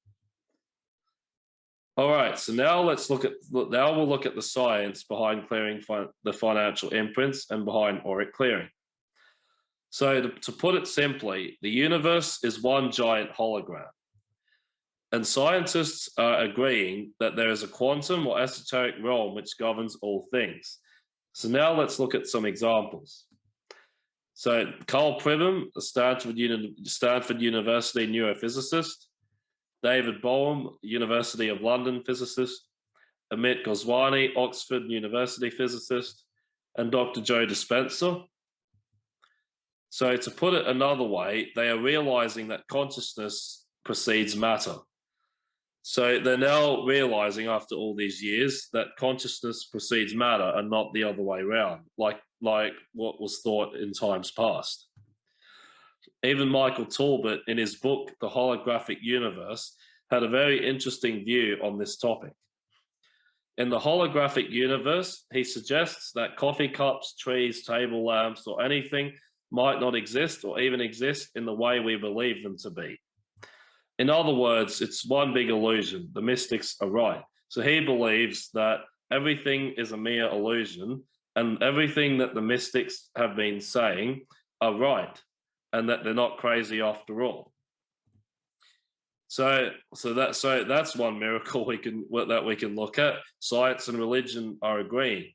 All right, so now let's look at now we'll look at the science behind clearing the financial imprints and behind auric clearing. So to, to put it simply, the universe is one giant hologram. And scientists are agreeing that there is a quantum or esoteric realm which governs all things. So now let's look at some examples. So Karl Pribram, a Stanford, Uni Stanford University neurophysicist, David Bohm, University of London physicist, Amit Goswami, Oxford University physicist, and Dr. Joe Dispenza. So to put it another way, they are realizing that consciousness precedes matter. So they're now realizing after all these years that consciousness precedes matter and not the other way around, like, like what was thought in times past. Even Michael Talbot, in his book, The Holographic Universe, had a very interesting view on this topic. In the holographic universe, he suggests that coffee cups, trees, table lamps, or anything might not exist or even exist in the way we believe them to be. In other words, it's one big illusion. The mystics are right. So he believes that everything is a mere illusion and everything that the mystics have been saying are right and that they're not crazy after all. So, so that so that's one miracle [laughs] we can that we can look at. Science and religion are agreeing.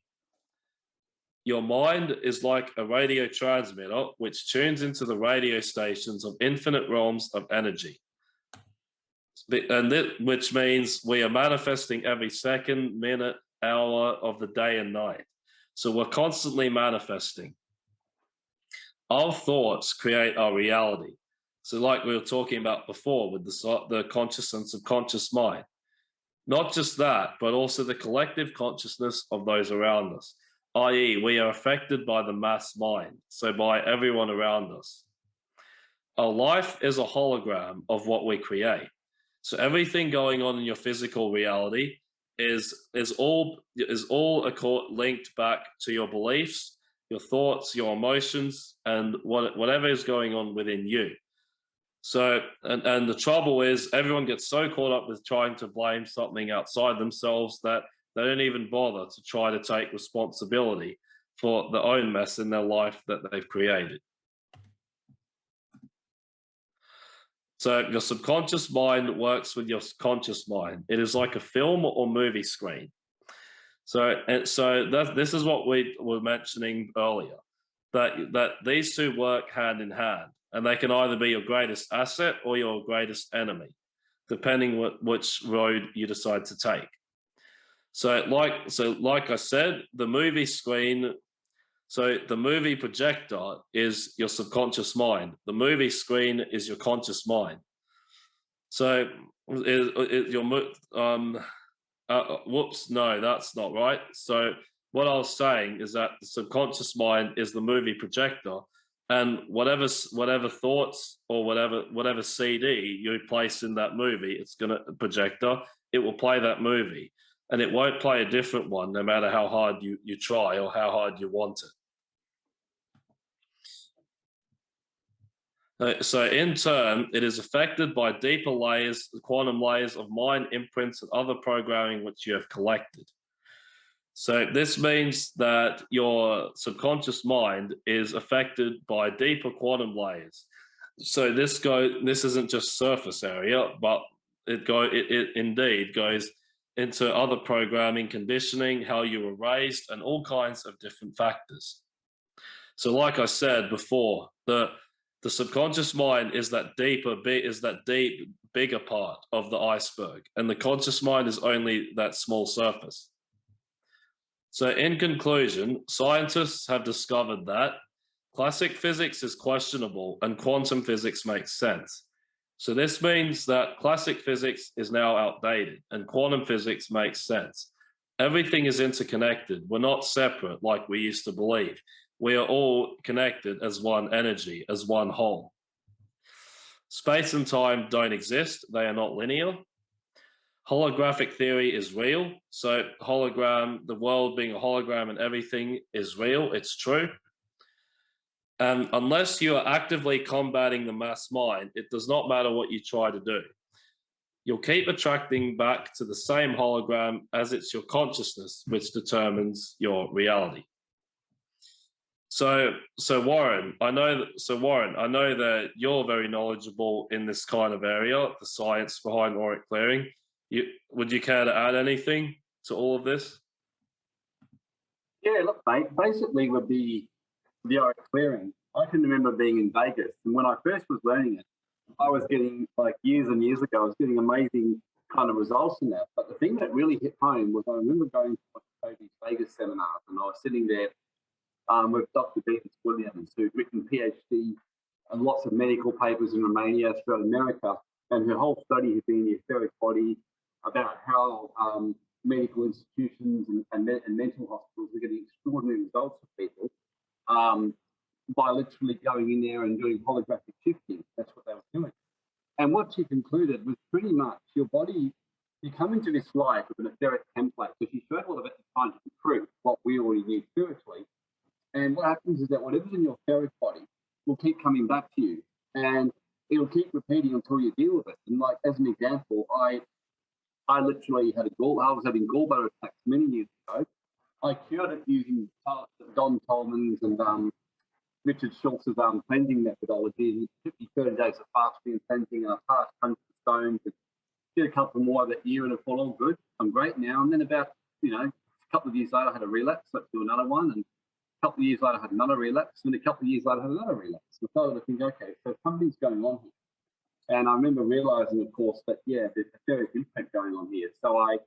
Your mind is like a radio transmitter which tunes into the radio stations of infinite realms of energy and that, which means we are manifesting every second, minute, hour of the day and night. So we're constantly manifesting. Our thoughts create our reality. So like we were talking about before with the, the conscious and subconscious mind. Not just that, but also the collective consciousness of those around us, i.e. we are affected by the mass mind, so by everyone around us. Our life is a hologram of what we create. So everything going on in your physical reality is is all is all a court linked back to your beliefs, your thoughts, your emotions, and what whatever is going on within you. So, and, and the trouble is everyone gets so caught up with trying to blame something outside themselves that they don't even bother to try to take responsibility for the own mess in their life that they've created. So your subconscious mind works with your conscious mind. It is like a film or movie screen. So, and so that, this is what we were mentioning earlier, that, that these two work hand in hand, and they can either be your greatest asset or your greatest enemy, depending what, which road you decide to take. So like, so like I said, the movie screen so the movie projector is your subconscious mind. The movie screen is your conscious mind. So is, is your um uh, uh, whoops no that's not right. So what I was saying is that the subconscious mind is the movie projector, and whatever whatever thoughts or whatever whatever CD you place in that movie, it's gonna projector. It will play that movie, and it won't play a different one no matter how hard you you try or how hard you want it. Uh, so in turn, it is affected by deeper layers, quantum layers of mind imprints and other programming which you have collected. So this means that your subconscious mind is affected by deeper quantum layers. So this go this isn't just surface area, but it go it, it indeed goes into other programming, conditioning, how you were raised, and all kinds of different factors. So like I said before, the The subconscious mind is that deeper is that deep bigger part of the iceberg, and the conscious mind is only that small surface. So in conclusion, scientists have discovered that classic physics is questionable and quantum physics makes sense. So this means that classic physics is now outdated and quantum physics makes sense. Everything is interconnected. We're not separate like we used to believe. We are all connected as one energy, as one whole. Space and time don't exist. They are not linear. Holographic theory is real. So hologram, the world being a hologram and everything is real. It's true. And unless you are actively combating the mass mind, it does not matter what you try to do. You'll keep attracting back to the same hologram as it's your consciousness which determines your reality. So, so Warren, I know that, so Warren, I know that you're very knowledgeable in this kind of area, the science behind auric clearing. You, would you care to add anything to all of this? Yeah, look, mate, basically with the the auric clearing, I can remember being in Vegas, and when I first was learning it, I was getting like years and years ago, I was getting amazing kind of results in that. But the thing that really hit home was I remember going to one of Vegas seminars, and I was sitting there um, with Dr. Beatrice Williams, who'd written PhD and lots of medical papers in Romania, throughout America, and her whole study had been the etheric body, about how um, medical institutions and, and, and, mental hospitals are getting extraordinary results for people um, by literally going in there and doing holographic shifting. That's what they were doing. And what she concluded was pretty much your body, you come into this life with an etheric template. So she showed all of it trying to prove what we already knew spiritually. And what happens is that whatever's in your etheric body will keep coming back to you. And it'll keep repeating until you deal with it. And like as an example, I I literally had a gall. I was having gallbladder attacks many years ago. I cured it using Don Tolman's and um, Richard Schulze's um, cleansing methodology. And it took me 30 days of fasting and cleansing, and I passed hundreds of stones. And did a couple more that year, and it all all good. I'm great now. And then about you know a couple of years later, I had a relapse. Let's do another one, and a couple of years later, I had another relapse, and a couple of years later, I had another relapse. So I started to think, okay, so something's going on here. And I remember realizing, of course, that yeah, there's a etheric imprint going on here. So I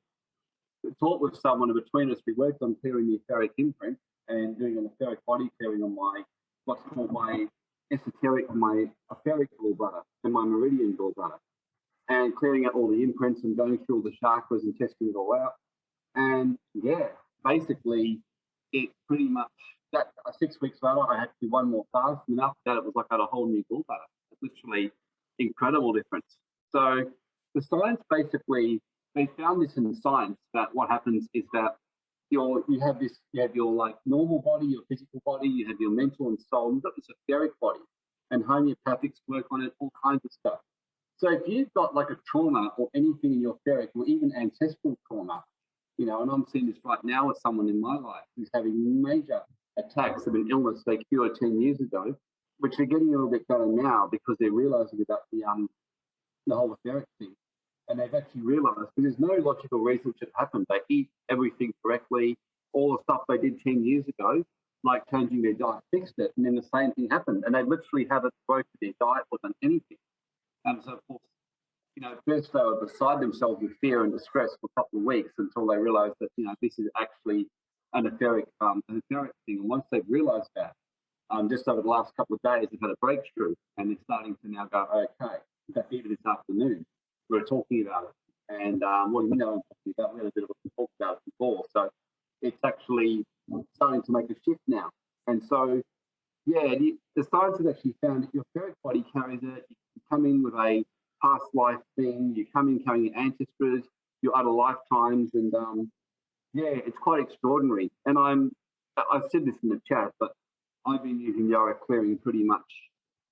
talked with someone, and between us, we worked on clearing the etheric imprint and doing an etheric body clearing on my what's called my esoteric, my etheric gallbladder and my meridian gallbladder, and clearing out all the imprints and going through all the chakras and testing it all out. And yeah, basically, it pretty much that uh, six weeks later, I had to do one more fast, and after that, it was like I had a whole new gallbladder. Literally incredible difference. So the science basically, they found this in science that what happens is that your you have this, you have your like normal body, your physical body, you have your mental and soul, you've got this etheric body, and homeopathics work on it, all kinds of stuff. So if you've got like a trauma or anything in your etheric or even ancestral trauma, you know, and I'm seeing this right now with someone in my life who's having major attacks of an illness they cured 10 years ago, which they're getting a little bit better now because they're realizing about the um the whole etheric thing. And they've actually realized there's no logical reason it should happen. They eat everything correctly, all the stuff they did 10 years ago, like changing their diet, fixed it, and then the same thing happened. And they literally haven't broken their diet or done anything. And so, of course, you know, first they were beside themselves with fear and distress for a couple of weeks until they realized that, you know, this is actually an etheric, um, an etheric thing. And once they've realized that, um, just over the last couple of days, they've had a breakthrough and they're starting to now go, okay. In fact, even this afternoon, we were talking about it. And um, well, you know, about, we had a bit of a talk about it before. So it's actually starting to make a shift now. And so, yeah, the, the science has actually found that your etheric body carries it. You come in with a past life thing, you come in carrying your ancestors, your other lifetimes, and um, yeah, it's quite extraordinary. And I'm, I've said this in the chat, but I've been using the auric clearing pretty much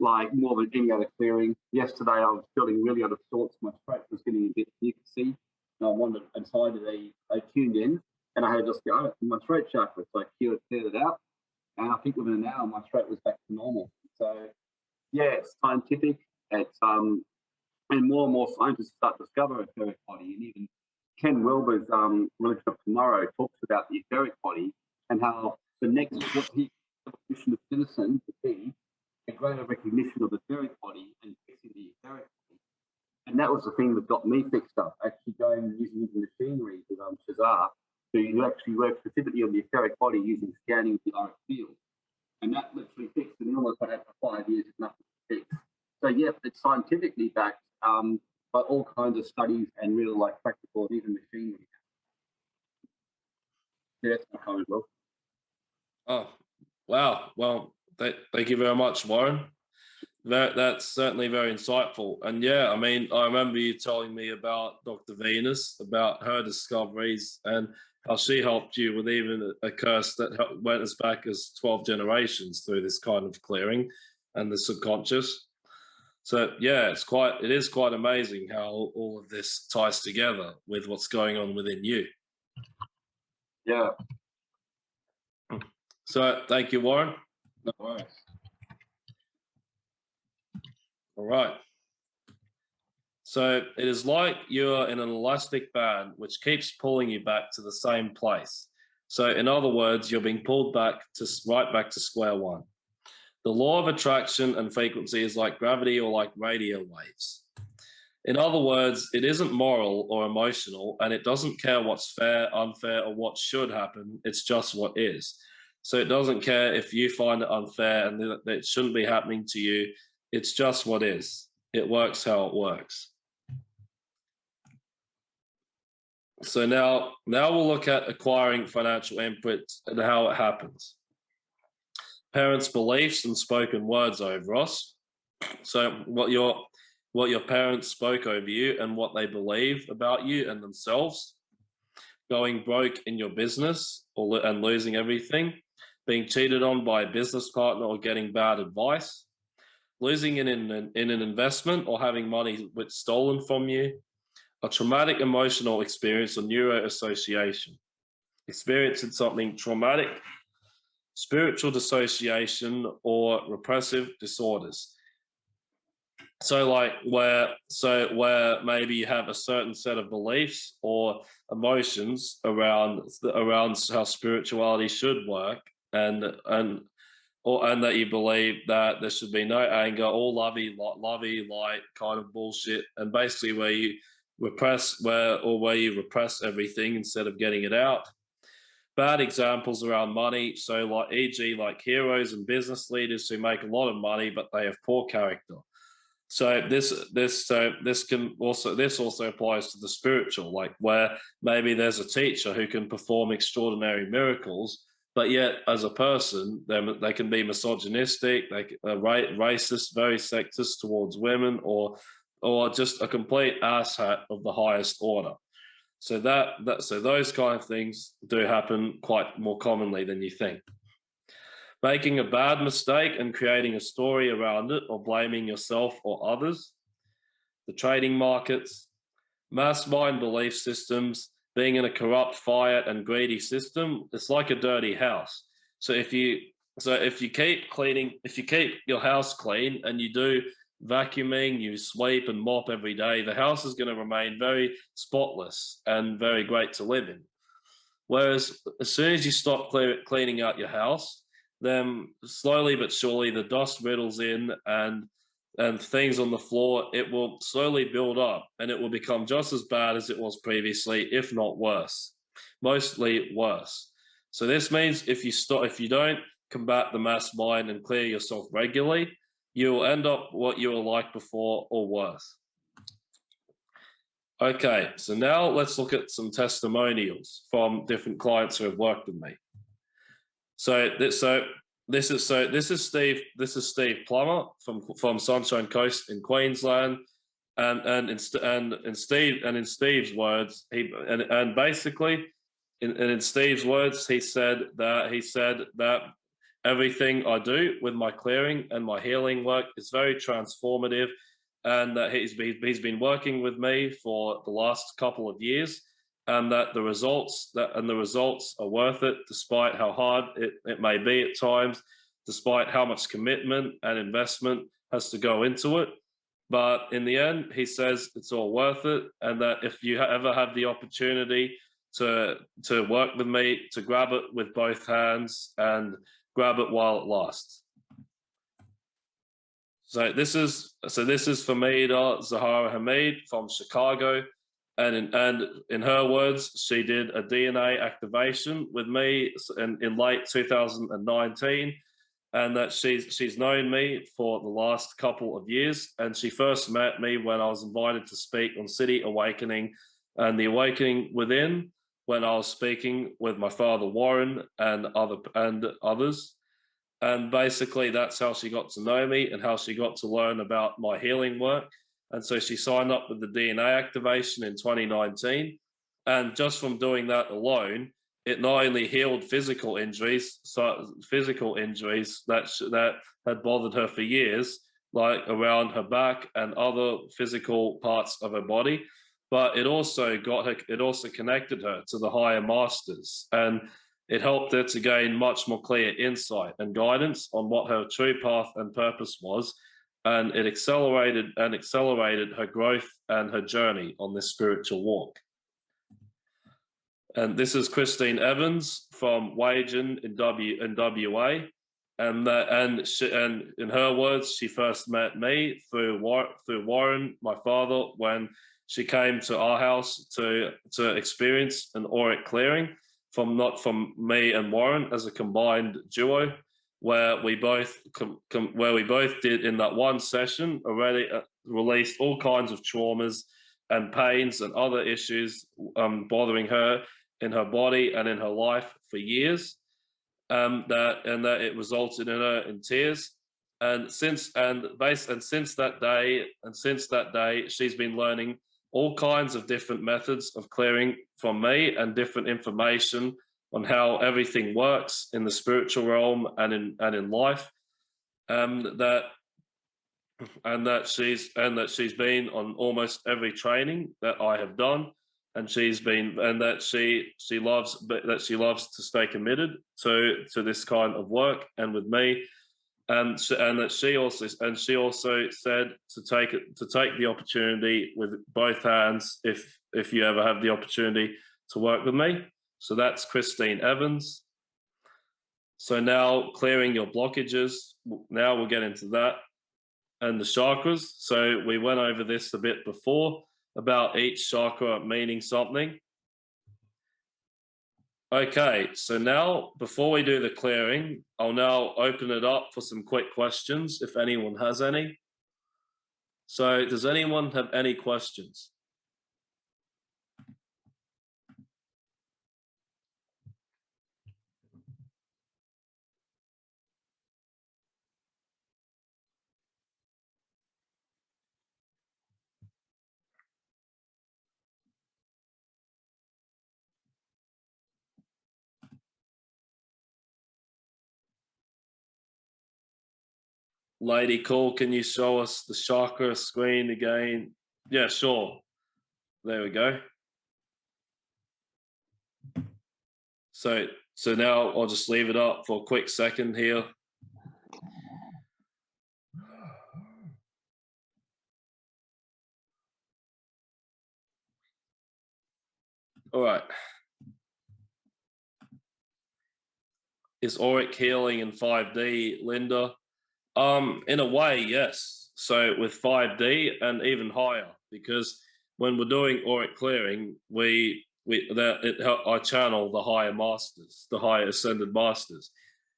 like more than any other clearing. Yesterday, I was feeling really out of sorts. My throat was getting a bit mucousy. And I wanted, and so I, did a, I tuned in and I had just go in my throat chakra. So I cleared, cleared it out. And I think within an hour, my throat was back to normal. So, yeah, it's scientific. It's, um, and more and more scientists start to discover etheric body. And even Ken Wilber's um, Religion of Tomorrow talks about the etheric body and how the next, what he evolution of citizen to be a greater recognition of the etheric body and fixing the etheric body. And that was the thing that got me fixed up, actually going using the machinery with um, Shazar to actually work specifically on the etheric body using scanning with the auric field. And that literally fixed an illness I had for five years nothing to fix. So yeah, it's scientifically backed um, by all kinds of studies and real like practical and even machinery. Yeah, that's my comment, Will. Oh, wow. Well, th- thank you very much, Warren. That that's certainly very insightful. And yeah, I mean, I remember you telling me about Dr. Venus, about her discoveries, and how she helped you with even a, a curse that went as back as 12 generations through this kind of clearing and the subconscious. So yeah, it's quite it is quite amazing how all of this ties together with what's going on within you. Yeah, So thank you, Warren. no worries. All right. So it is like you're in an elastic band which keeps pulling you back to the same place. So in other words, you're being pulled back to right back to square one. The law of attraction and frequency is like gravity or like radio waves. In other words, it isn't moral or emotional, and it doesn't care what's fair, unfair, or what should happen. It's just what is. So it doesn't care if you find it unfair and that it shouldn't be happening to you. It's just what is. It works how it works. So now, now we'll look at acquiring financial input and how it happens. Parents' beliefs and spoken words over us. So what your what your parents spoke over you and what they believe about you and themselves. Going broke in your business or and losing everything. Being cheated on by a business partner or getting bad advice. Losing in an, in an investment or having money which stolen from you a traumatic emotional experience or neuroassociation, experiencing something traumatic, spiritual dissociation, or repressive disorders. So, like where, so where maybe you have a certain set of beliefs or emotions around around how spirituality should work, and and or and that you believe that there should be no anger, all lovey, lovey, light kind of bullshit, and basically where you repress where or where you repress everything instead of getting it out. Bad examples around money, so like e.g. like heroes and business leaders who make a lot of money but they have poor character. So this this so this can also this also applies to the spiritual, like where maybe there's a teacher who can perform extraordinary miracles, but yet as a person they they can be misogynistic, c- uh, racist, very sexist towards women, or or just a complete asshat of the highest order. So that that so those kind of things do happen quite more commonly than you think. Making a bad mistake and creating a story around it or blaming yourself or others. The trading markets, mass mind belief systems, being in a corrupt, fiat, and greedy system, it's like a dirty house. So if you so if you keep cleaning, if you keep your house clean and you do vacuuming, you sweep and mop every day, the house is going to remain very spotless and very great to live in. Whereas as soon as you stop clear, cleaning out your house, then slowly but surely the dust riddles in and and things on the floor, it will slowly build up and it will become just as bad as it was previously, if not worse. Mostly worse. So this means if you stop, if you don't combat the mass mind and clear yourself regularly, you will end up what you were like before or worse. Okay, so now let's look at some testimonials from different clients who have worked with me. So this, so this is so this is Steve. This is Steve Plummer from from Sunshine Coast in Queensland, and and in, and in Steve and in Steve's words, he and and basically, in, and in Steve's words, he said that he said that everything I do with my clearing and my healing work is very transformative, and that he's been, he's been working with me for the last couple of years, and that the results that and the results are worth it despite how hard it, it may be at times, despite how much commitment and investment has to go into it. But in the end, he says it's all worth it, and that if you ever have the opportunity to to work with me, to grab it with both hands and grab it while it lasts. So this is so this is Famida Zahara Hamid from Chicago, and in, and in her words, she did a DNA activation with me in, in late 2019, and that she's she's known me for the last couple of years, and she first met me when I was invited to speak on City Awakening, and the Awakening Within, when I was speaking with my father Warren and other and others and basically, that's how she got to know me and how she got to learn about my healing work. And so she signed up with the DNA activation in 2019. And just from doing that alone, it not only healed physical injuries, so physical injuries that that had bothered her for years, like around her back and other physical parts of her body, but it also got her. It also connected her to the higher masters and it helped her to gain much more clear insight and guidance on what her true path and purpose was, and it accelerated and accelerated her growth and her journey on this spiritual walk. And this is Christine Evans from Wagen in W in WA, and and she, and in her words, she first met me through through Warren, my father, when she came to our house to to experience an auric clearing from not from me and Warren as a combined duo, where we both where we both did in that one session already uh, released all kinds of traumas and pains and other issues um, bothering her in her body and in her life for years. Um, that and that it resulted in her in tears. And since and base and since that day and since that day, she's been learning all kinds of different methods of clearing from me and different information on how everything works in the spiritual realm and in and in life um that and that she's and that she's been on almost every training that I have done. And she's been and that she she loves that she loves to stay committed to to this kind of work and with me and and she also and she also said to take to take the opportunity with both hands if if you ever have the opportunity to work with me. So that's Christine Evans. So now clearing your blockages. Now we'll get into that and the chakras. So we went over this a bit before about each chakra meaning something. Okay, so now before we do the clearing, I'll now open it up for some quick questions if anyone has any. So does anyone have any questions? Lady Cool, can you show us the chakra screen again? Yeah, sure. There we go. So, so now I'll just leave it up for a quick second here. All right. Is auric healing in 5D, Linda? Um, in a way, yes. So with 5D and even higher, because when we're doing auric clearing, we we that it I channel the higher masters, the higher ascended masters,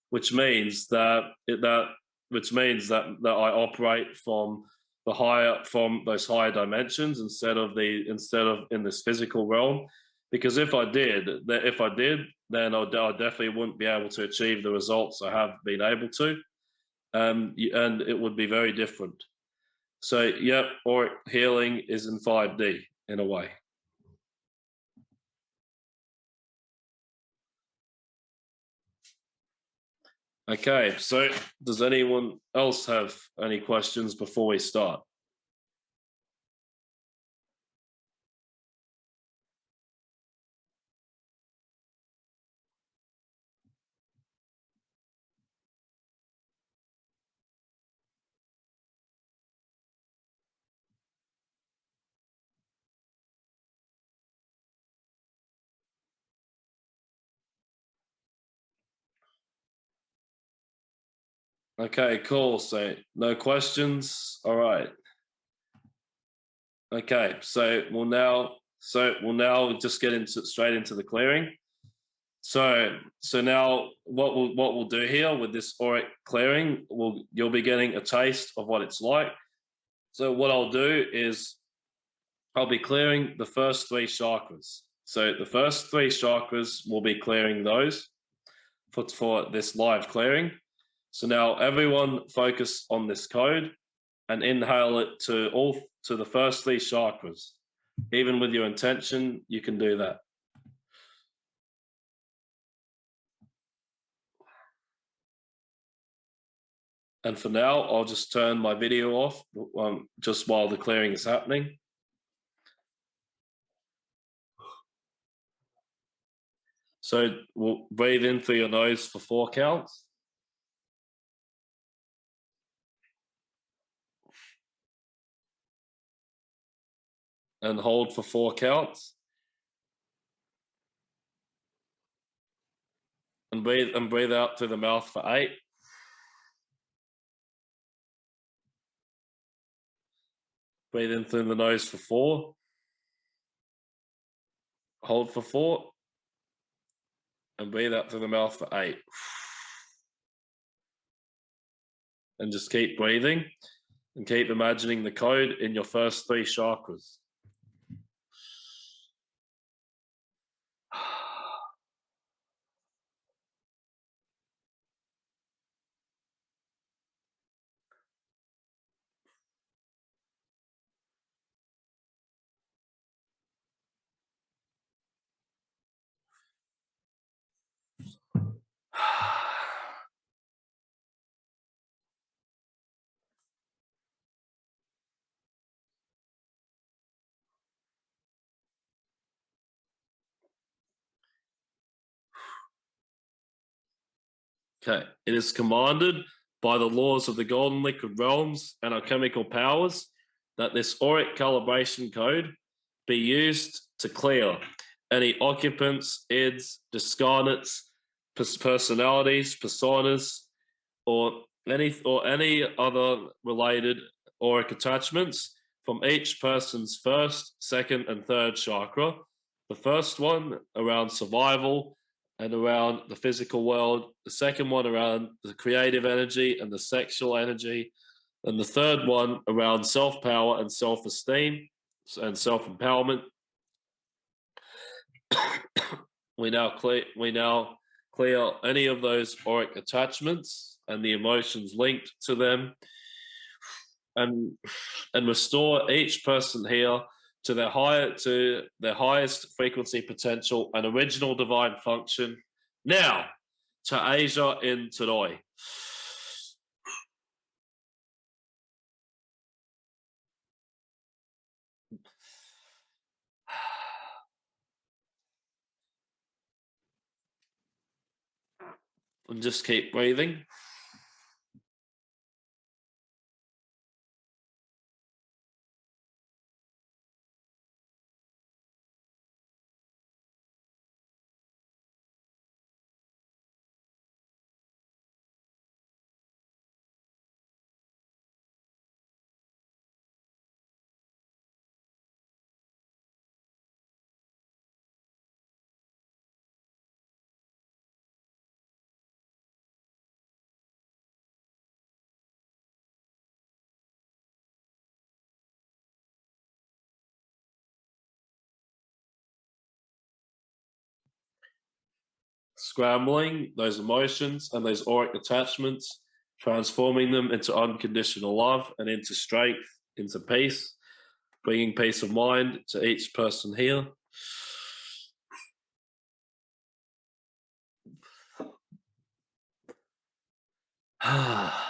which means that it, that which means that that I operate from the higher from those higher dimensions instead of the instead of in this physical realm. Because if I did, that if I did, then I, I definitely wouldn't be able to achieve the results I have been able to um, and it would be very different. So, yep, or healing is in 5D in a way. Okay, so does anyone else have any questions before we start? Okay, cool. So no questions. All right. Okay, so we'll now so we'll now just get into straight into the clearing. So so now what we'll what we'll do here with this auric clearing, we'll you'll be getting a taste of what it's like. So what I'll do is I'll be clearing the first three chakras. So the first three chakras will be clearing those for, for this live clearing. So now everyone focus on this code and inhale it to all to the first three chakras. Even with your intention, you can do that. And for now, I'll just turn my video off um, just while the clearing is happening. So we'll breathe in through your nose for four counts. And hold for four counts. And breathe and breathe out through the mouth for eight. Breathe in through the nose for four. Hold for four. And breathe out through the mouth for eight. And just keep breathing and keep imagining the code in your first three chakras. Okay, it is commanded by the laws of the golden liquid realms and our chemical powers that this auric calibration code be used to clear any occupants, ids, discarnates, personalities, personas, or any or any other related auric attachments from each person's first, second, and third chakra. The first one around survival, and around the physical world, the second one around the creative energy and the sexual energy, and the third one around self power and self esteem and self empowerment. [coughs] we now clear we now clear any of those auric attachments and the emotions linked to them and and restore each person here to their higher to their highest frequency potential and original divine function. Now to Asia in Todoi. [sighs] And just keep breathing. scrambling those emotions and those auric attachments, transforming them into unconditional love and into strength, into peace, bringing peace of mind to each person here. [sighs] Ah.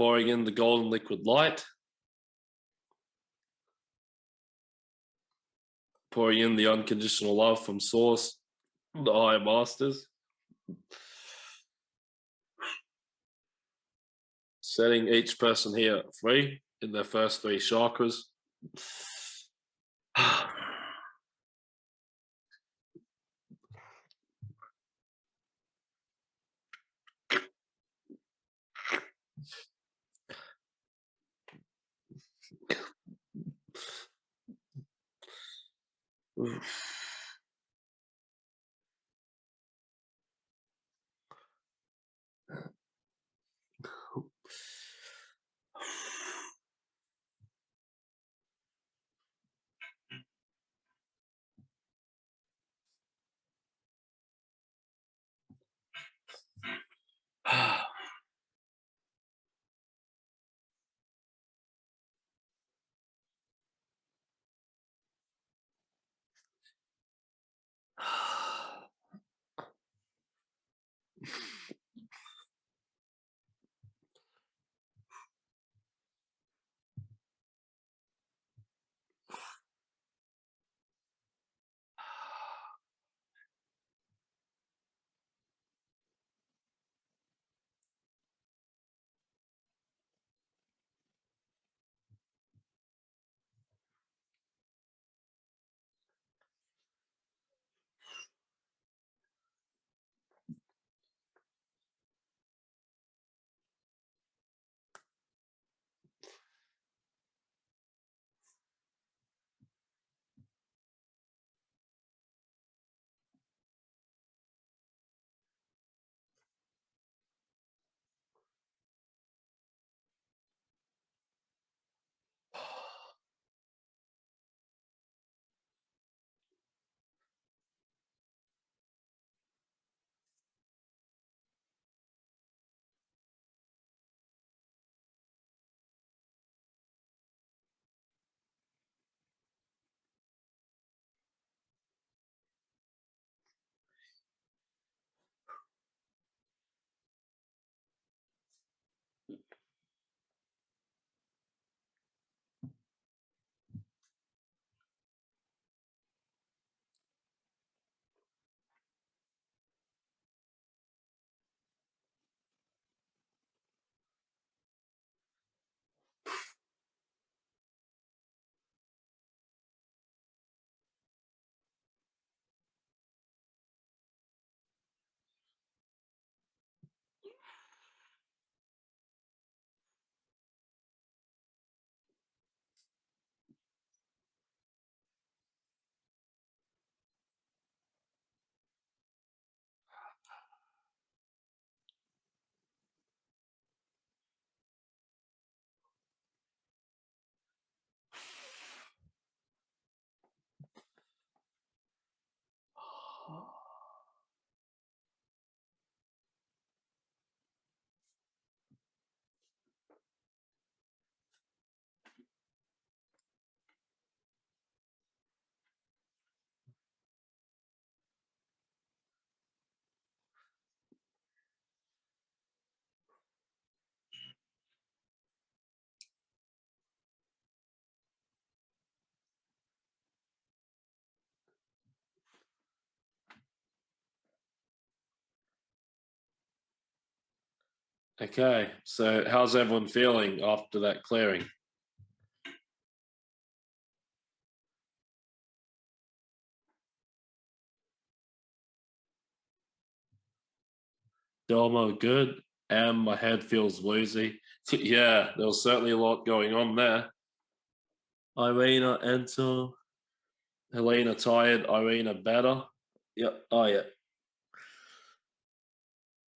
Pouring in the golden liquid light. Pouring in the unconditional love from Source, the Higher Masters. Setting each person here free in their first three chakras. [sighs] [sighs] Oof. Okay, so how's everyone feeling after that clearing? Delmo, good. And my head feels woozy. [laughs] yeah, there was certainly a lot going on there. Irina, enter. Helena tired. Irina better. Yep. Oh, yeah.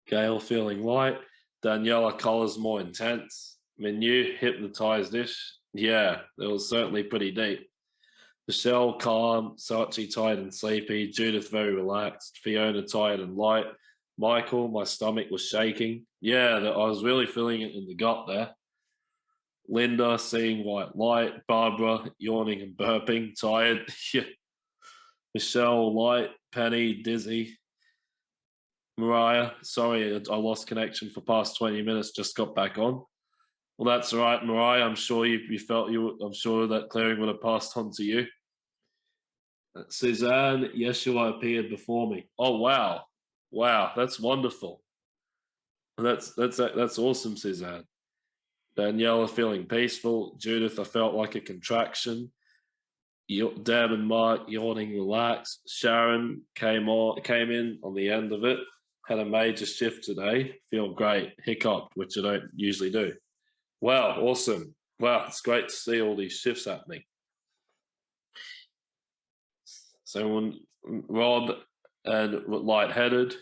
Gail feeling light. Daniela colors more intense. Menu hypnotized ish. Yeah, it was certainly pretty deep. Michelle calm, Sachi tired and sleepy, Judith very relaxed, Fiona tired and light, Michael, my stomach was shaking. Yeah, I was really feeling it in the gut there. Linda seeing white light, Barbara yawning and burping, tired. [laughs] Michelle light, Penny dizzy, Mariah, sorry, I lost connection for past 20 minutes, just got back on. Well, that's all right, Mariah. I'm sure you, you felt you. I'm sure that clearing would have passed on to you. Uh, Suzanne, Yeshua appeared before me. Oh wow, wow, that's wonderful. That's that's that's awesome, Suzanne. Daniela feeling peaceful. Judith, I felt like a contraction. Deb and Mark yawning, relaxed. Sharon came on, came in on the end of it. Had a major shift today. Feel great. Hiccup, which I don't usually do. Wow, awesome. Wow, it's great to see all these shifts happening. So when Rob and lightheaded.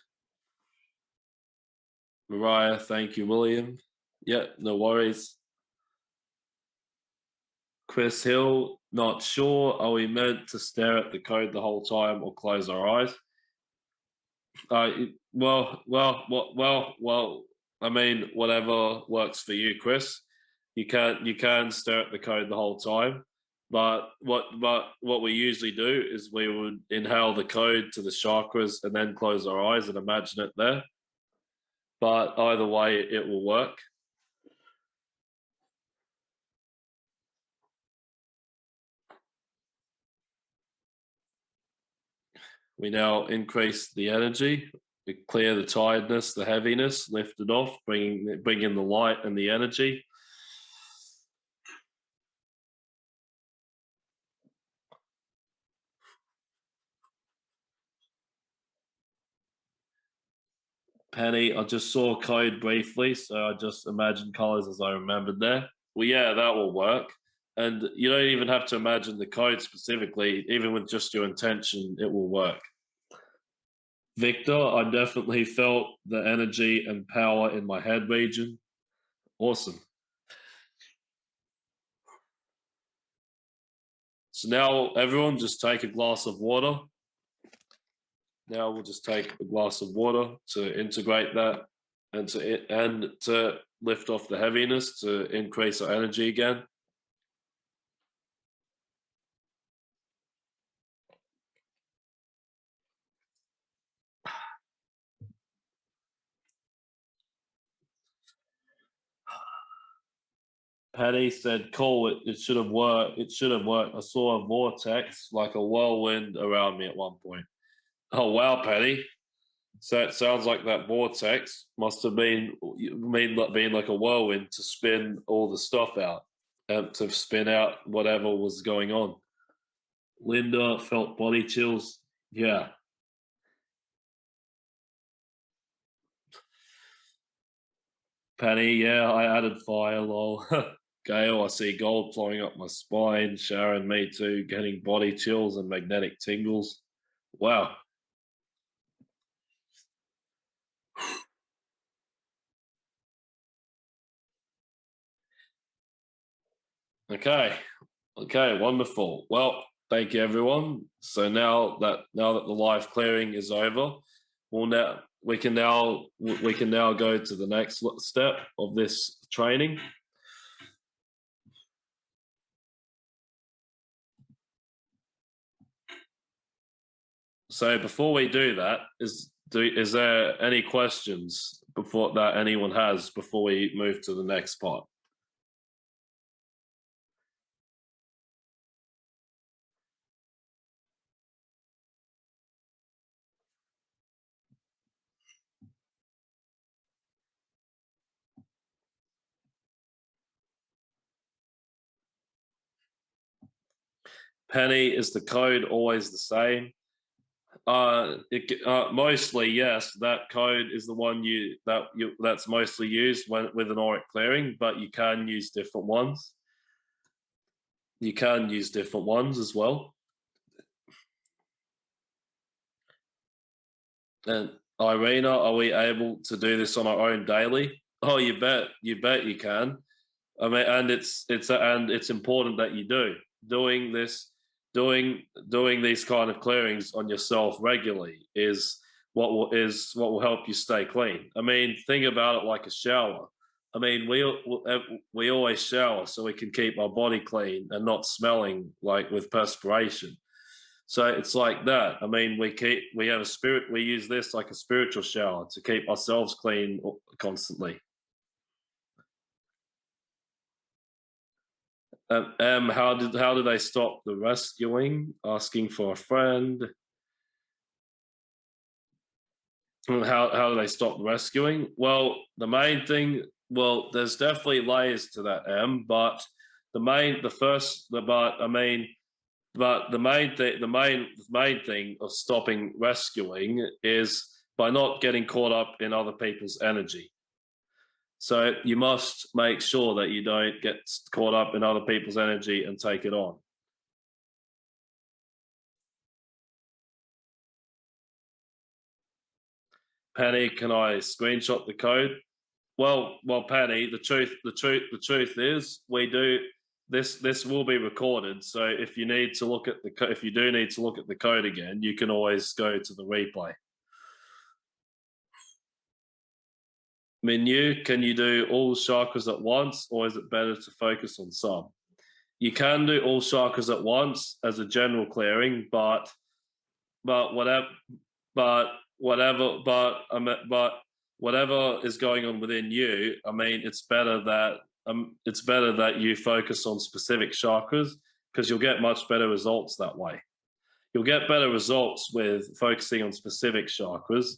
Mariah, thank you, William. Yeah, no worries. Chris Hill, not sure. Are we meant to stare at the code the whole time or close our eyes? Uh, well, well, well, well, well. I mean, whatever works for you, Chris. You can you can stare at the code the whole time, but what but what we usually do is we would inhale the code to the chakras and then close our eyes and imagine it there. But either way, it will work. We now increase the energy, we clear the tiredness, the heaviness, lift it off, bringing, bring in the light and the energy. Penny, I just saw code briefly, so I just imagined colors as I remembered there. Well, yeah, that will work. And you don't even have to imagine the code specifically, even with just your intention, it will work. Victor, I definitely felt the energy and power in my head region. Awesome. So now everyone just take a glass of water. Now we'll just take a glass of water to integrate that and to and to lift off the heaviness to increase our energy again. Patty said, "Cool, it, it should have worked. It should have worked. I saw a vortex, like a whirlwind, around me at one point." Oh wow, Patty! So it sounds like that vortex must have been mean being like a whirlwind to spin all the stuff out, um, to spin out whatever was going on. Linda felt body chills. Yeah. Penny, yeah, I added fire, lol. [laughs] Gail, I see gold flowing up my spine. Sharon, me too, getting body chills and magnetic tingles. Wow. Okay. Okay, wonderful. Well, thank you everyone. So now that now that the live clearing is over, we'll now we can now we can now go to the next step of this training. So before we do that, is do, is there any questions before that anyone has before we move to the next part? Penny, is the code always the same? Uh, it, uh, mostly yes. That code is the one you that you that's mostly used when with an auric clearing, but you can use different ones. You can use different ones as well. And Irina, are we able to do this on our own daily? Oh, you bet, you bet you can. I mean, and it's it's and it's important that you do doing this doing doing these kind of clearings on yourself regularly is what will, is what will help you stay clean. I mean, think about it like a shower. I mean, we we always shower so we can keep our body clean and not smelling like with perspiration. So it's like that. I mean, we keep we have a spirit. We use this like a spiritual shower to keep ourselves clean uh, constantly. Um, um, how did how do they stop the rescuing? Asking for a friend. How how do they stop rescuing? Well, the main thing. Well, there's definitely layers to that, M. But the main, the first, the but I mean, but the main thing, the main main thing of stopping rescuing is by not getting caught up in other people's energy. So you must make sure that you don't get caught up in other people's energy and take it on. Penny, can I screenshot the code? Well, well, Penny, the truth, the truth, the truth is, we do this. This will be recorded, so if you need to look at the, if you do need to look at the code again, you can always go to the replay. Menu, can you do all chakras at once, or is it better to focus on some? You can do all chakras at once as a general clearing, but but whatever, but whatever, but um, but whatever is going on within you, I mean, it's better that um, it's better that you focus on specific chakras because you'll get much better results that way. You'll get better results with focusing on specific chakras.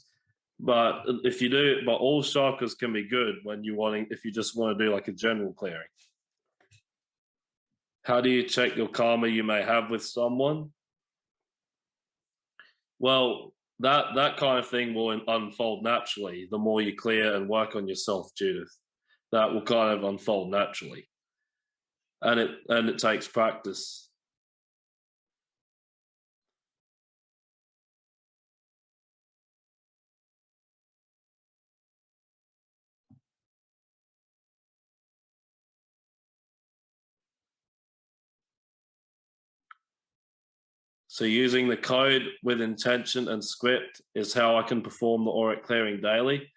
But if you do, but all chakras can be good when you wanting if you just want to do like a general clearing. How do you check your karma you may have with someone? Well, that that kind of thing will unfold naturally the more you clear and work on yourself judith that will kind of unfold naturally and it and it takes practice So using the code with intention and script is how I can perform the auric clearing daily.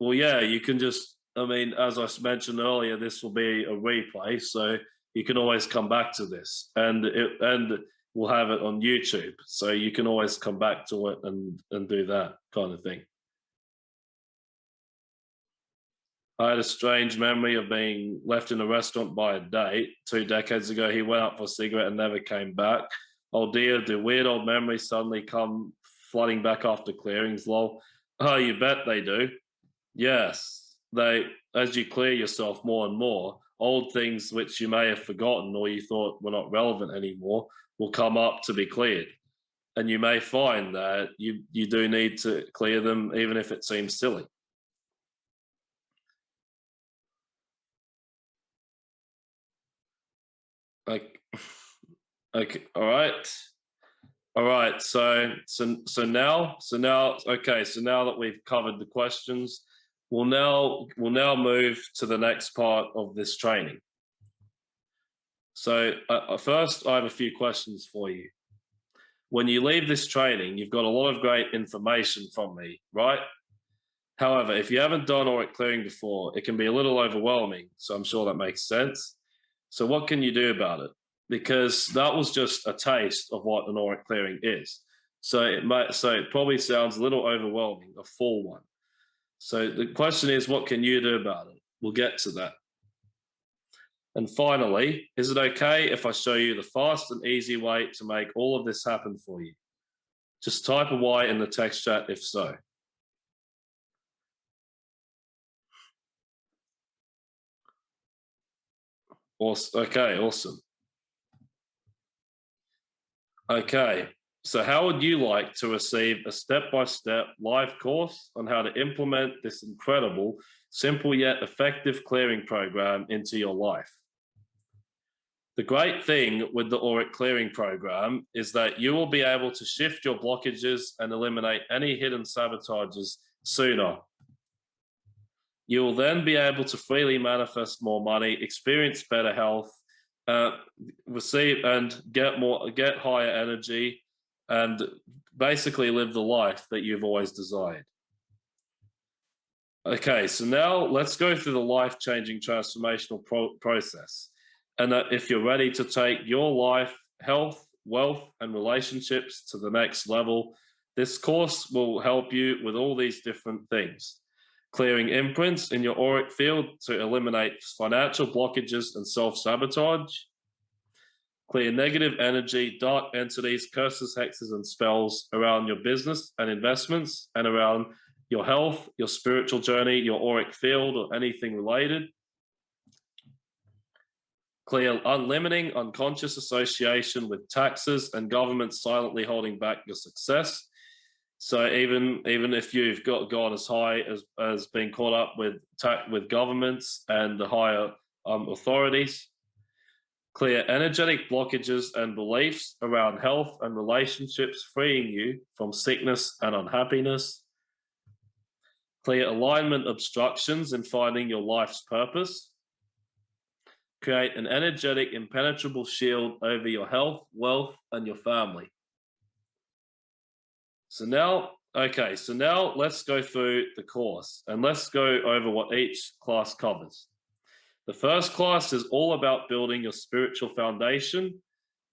Well, yeah, you can just, I mean, as I mentioned earlier, this will be a replay. So you can always come back to this and it, and we'll have it on YouTube. So you can always come back to it and, and do that kind of thing. I had a strange memory of being left in a restaurant by a date. Two decades ago, he went out for a cigarette and never came back oh dear, do weird old memories suddenly come flooding back after clearings, lol. Oh, you bet they do. Yes, they, as you clear yourself more and more, old things which you may have forgotten or you thought were not relevant anymore will come up to be cleared. And you may find that you, you do need to clear them, even if it seems silly. Like, Okay. All right. All right. So so so now so now okay. So now that we've covered the questions, we'll now we'll now move to the next part of this training. So uh, uh, first, I have a few questions for you. When you leave this training, you've got a lot of great information from me, right? However, if you haven't done auric clearing before, it can be a little overwhelming. So I'm sure that makes sense. So what can you do about it? Because that was just a taste of what an auric clearing is. So it might, so it probably sounds a little overwhelming, a full one. So the question is, what can you do about it? We'll get to that. And finally, is it okay if I show you the fast and easy way to make all of this happen for you? Just type a Y in the text chat if so. Awesome. Okay, awesome. Okay, so how would you like to receive a step-by-step -step live course on how to implement this incredible, simple yet effective clearing program into your life? The great thing with the Auric Clearing Program is that you will be able to shift your blockages and eliminate any hidden sabotages sooner. You will then be able to freely manifest more money, experience better health, uh, receive and get more, get higher energy, and basically live the life that you've always desired. Okay, so now let's go through the life-changing transformational pro process. And that if you're ready to take your life, health, wealth, and relationships to the next level, this course will help you with all these different things clearing imprints in your auric field to eliminate financial blockages and self-sabotage, Clear negative energy, dark entities, curses, hexes, and spells around your business and investments and around your health, your spiritual journey, your auric field, or anything related. Clear unlimiting unconscious association with taxes and government silently holding back your success. So even even if you've got gone as high as as being caught up with with governments and the higher um, authorities, clear energetic blockages and beliefs around health and relationships, freeing you from sickness and unhappiness. Clear alignment obstructions in finding your life's purpose. Create an energetic, impenetrable shield over your health, wealth, and your family. So now, okay, so now let's go through the course and let's go over what each class covers. The first class is all about building your spiritual foundation.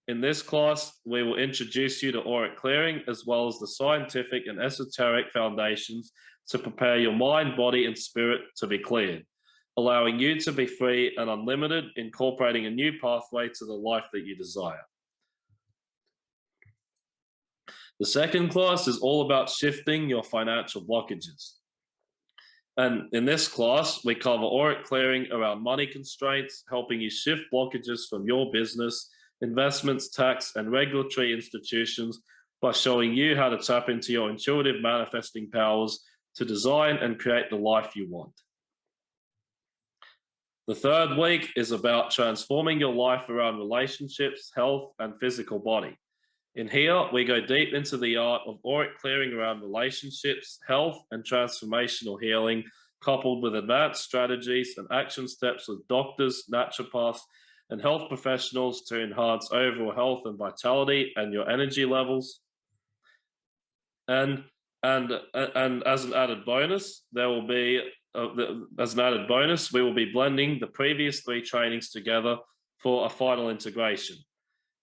In this class, we will introduce you to auric clearing as well as the scientific and esoteric foundations to prepare your mind, body, and spirit to be cleared, allowing you to be free and unlimited, incorporating a new pathway to the life that you desire. The second class is all about shifting your financial blockages. And in this class, we cover auric clearing around money constraints, helping you shift blockages from your business, investments, tax, and regulatory institutions by showing you how to tap into your intuitive manifesting powers to design and create the life you want. The third week is about transforming your life around relationships, health, and physical body. In here, we go deep into the art of auric clearing around relationships, health, and transformational healing, coupled with advanced strategies and action steps with doctors, naturopaths, and health professionals to enhance overall health and vitality and your energy levels. And and and as an added bonus, there will be uh, as an added bonus, we will be blending the previous three trainings together for a final integration.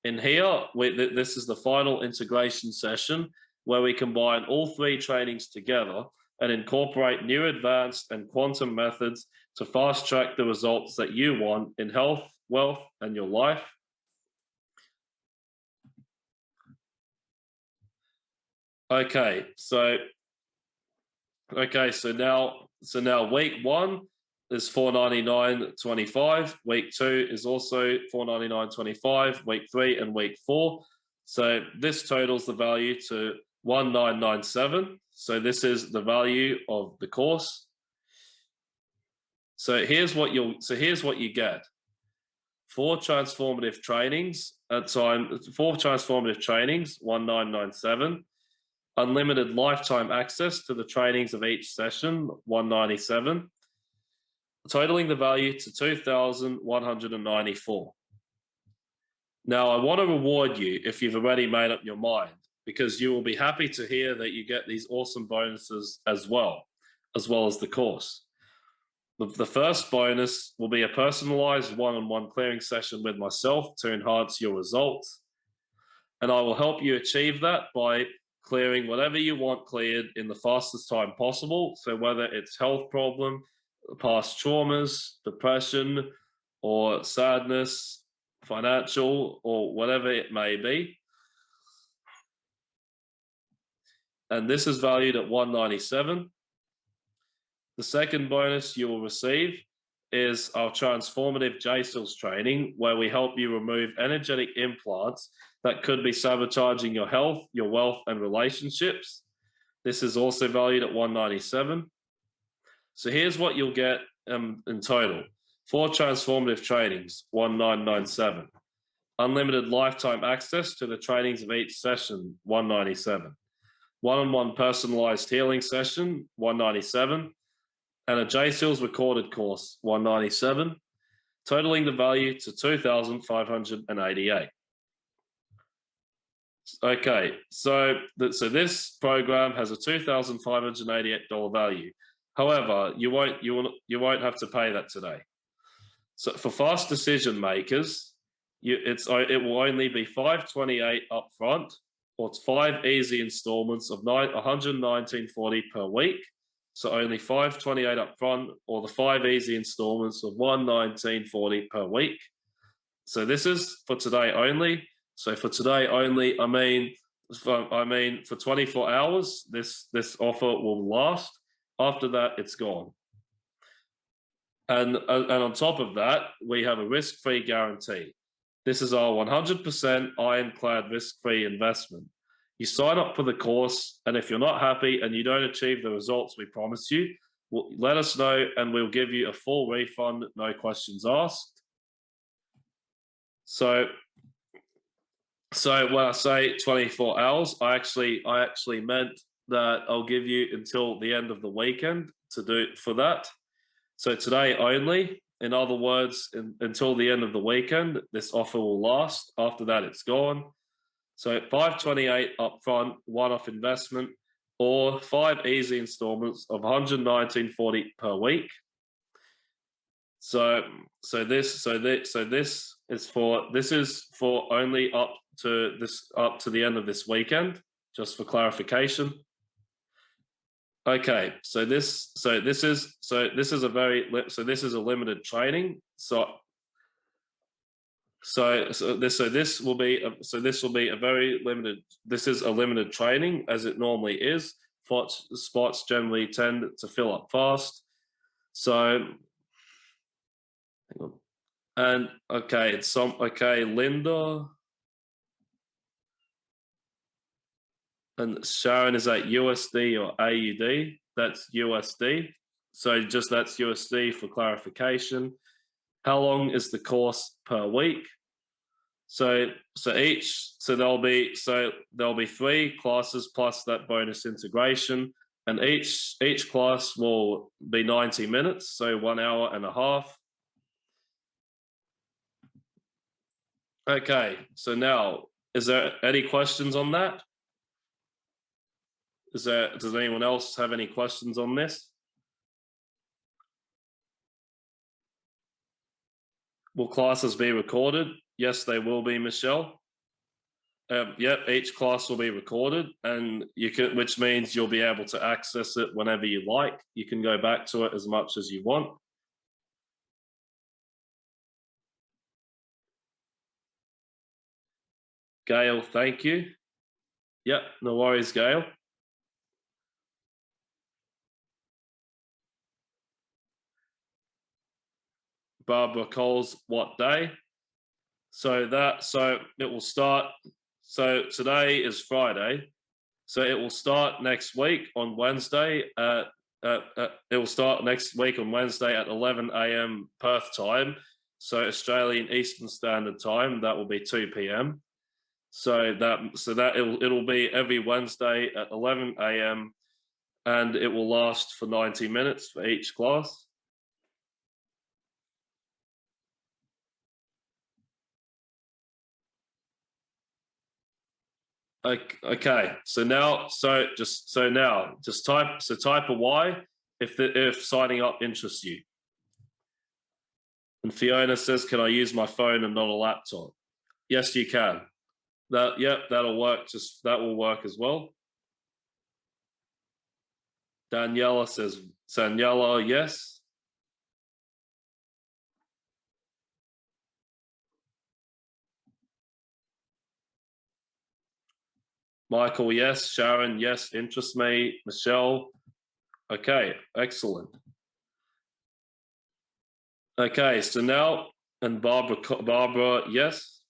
In here, we, th this is the final integration session where we combine all three trainings together and incorporate new advanced and quantum methods to fast track the results that you want in health, wealth, and your life. Okay, so okay, so now so now week one is 499.25. Week two is also 499.25. Week three and week four. So this totals the value to 1997. So this is the value of the course. So here's what you'll so here's what you get. Four transformative trainings at time four transformative trainings, 1997 unlimited lifetime access to the trainings of each session, 197 totaling the value to 2,194. Now, I want to reward you if you've already made up your mind, because you will be happy to hear that you get these awesome bonuses as well, as well as the course. The, first bonus will be a personalized one-on-one -on -one clearing session with myself to enhance your results. And I will help you achieve that by clearing whatever you want cleared in the fastest time possible. So whether it's health problem, past traumas, depression, or sadness, financial, or whatever it may be. And this is valued at 197. The second bonus you will receive is our transformative JSEALS training, where we help you remove energetic implants that could be sabotaging your health, your wealth, and relationships. This is also valued at 197. So here's what you'll get um, in total. Four transformative trainings, 1997. Unlimited lifetime access to the trainings of each session, 197. One-on-one -on -one personalized healing session, 197. And a JSEALS recorded course, 197, totaling the value to 2,588. Okay, so, so this program has a $2,588 value. However, you won't you will you won't have to pay that today. So for fast decision makers, you, it's uh, it will only be 528 upfront, or five easy installments of 119.40 per week. So only 528 upfront, or the five easy installments of 119.40 per week. so this is for today only. So for today only, I mean, for, I mean for 24 hours, this this offer will last. After that, it's gone. And, uh, and on top of that, we have a risk-free guarantee. This is our 100% ironclad risk-free investment. You sign up for the course, and if you're not happy and you don't achieve the results we promise you, let us know and we'll give you a full refund, no questions asked. So, so when I say 24 hours, I actually, I actually meant that I'll give you until the end of the weekend to do for that. So today only, in other words, in, until the end of the weekend, this offer will last. After that, it's gone. So 528 upfront, one-off investment, or five easy installments of 119.40 per week. So so this so this so this is for this is for only up to this up to the end of this weekend, just for clarification. Okay, so this so this is so this is a very so this is a limited training. So so so this so this will be a, so this will be a very limited. This is a limited training as it normally is. Spots spots generally tend to fill up fast. So and okay, it's some okay, Linda. And Sharon, is that USD or AUD? That's USD. So just that's USD for clarification. How long is the course per week? So so each so there'll be so there'll be three classes plus that bonus integration, and each each class will be 90 minutes, so one hour and a half. Okay, so now is there any questions on that? Is there, does anyone else have any questions on this? Will classes be recorded? Yes, they will be, Michelle. Um, yep, each class will be recorded and you can, which means you'll be able to access it whenever you like. You can go back to it as much as you want. Gail, thank you. Yep, no worries, Gail. Barbara Coles what day. So that so it will start. So today is Friday. So it will start next week on Wednesday. At, at, at, it will start next week on Wednesday at 11 a.m. Perth time. So Australian Eastern Standard Time. That will be 2 p.m. So that so that it'll it'll be every Wednesday at 11 a.m. and it will last for 90 minutes for each class. Okay, so now, so just so now, just type so type a Y if the if signing up interests you. And Fiona says, "Can I use my phone and not a laptop?" Yes, you can. That yep, that'll work. Just that will work as well. Daniela says, Daniela, yes. Michael, yes. Sharon, yes. Interest me. Michelle, okay, excellent. Okay, so now, and Barbara, Barbara, yes.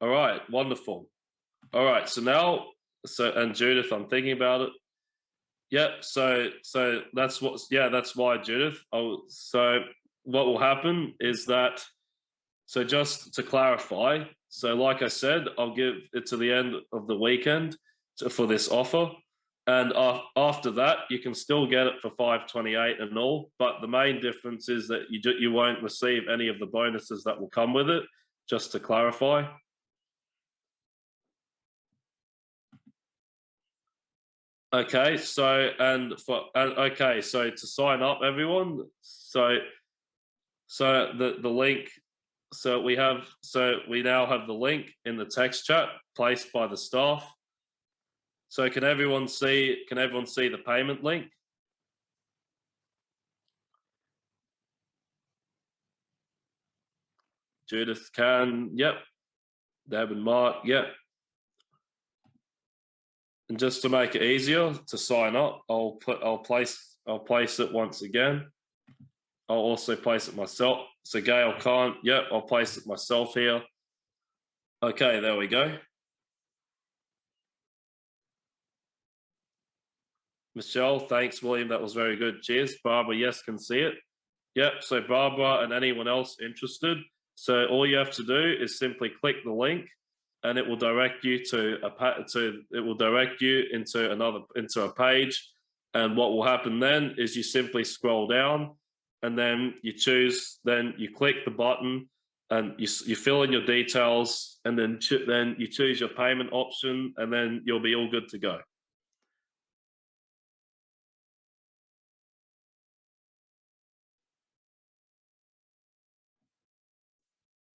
All right, wonderful. All right, so now, so and Judith, I'm thinking about it. Yep. So, so that's what. Yeah, that's why Judith. Oh, so what will happen is that. So just to clarify, so like I said, I'll give it to the end of the weekend for this offer. And after that, you can still get it for 528 and all. But the main difference is that you, do, you won't receive any of the bonuses that will come with it, just to clarify. Okay, so and for and okay, so to sign up, everyone. So, so the the link so we have so we now have the link in the text chat placed by the staff so can everyone see can everyone see the payment link Judith can, yep. Deb and Mark, yep. And just to make it easier to sign up, I'll put, I'll place, I'll place it once again. I'll also place it myself. So Gail can't, yep, I'll place it myself here. Okay, there we go. Michelle, thanks, William. That was very good. Cheers. Barbara, yes, can see it. Yep. So Barbara and anyone else interested. So all you have to do is simply click the link and it will direct you to a to it will direct you into another into a page. And what will happen then is you simply scroll down and then you choose, then you click the button and you, you fill in your details and then, then you choose your payment option and then you'll be all good to go.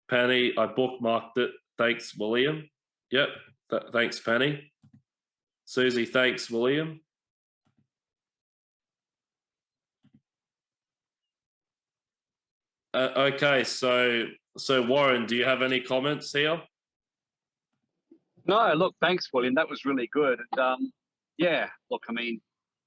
Penny, I bookmarked it. Thanks, William. Yep. Th thanks, Penny. Susie, thanks, William. Uh, okay, so so Warren, do you have any comments here? No, look, thanks, William. That was really good. And um, yeah, look, I mean,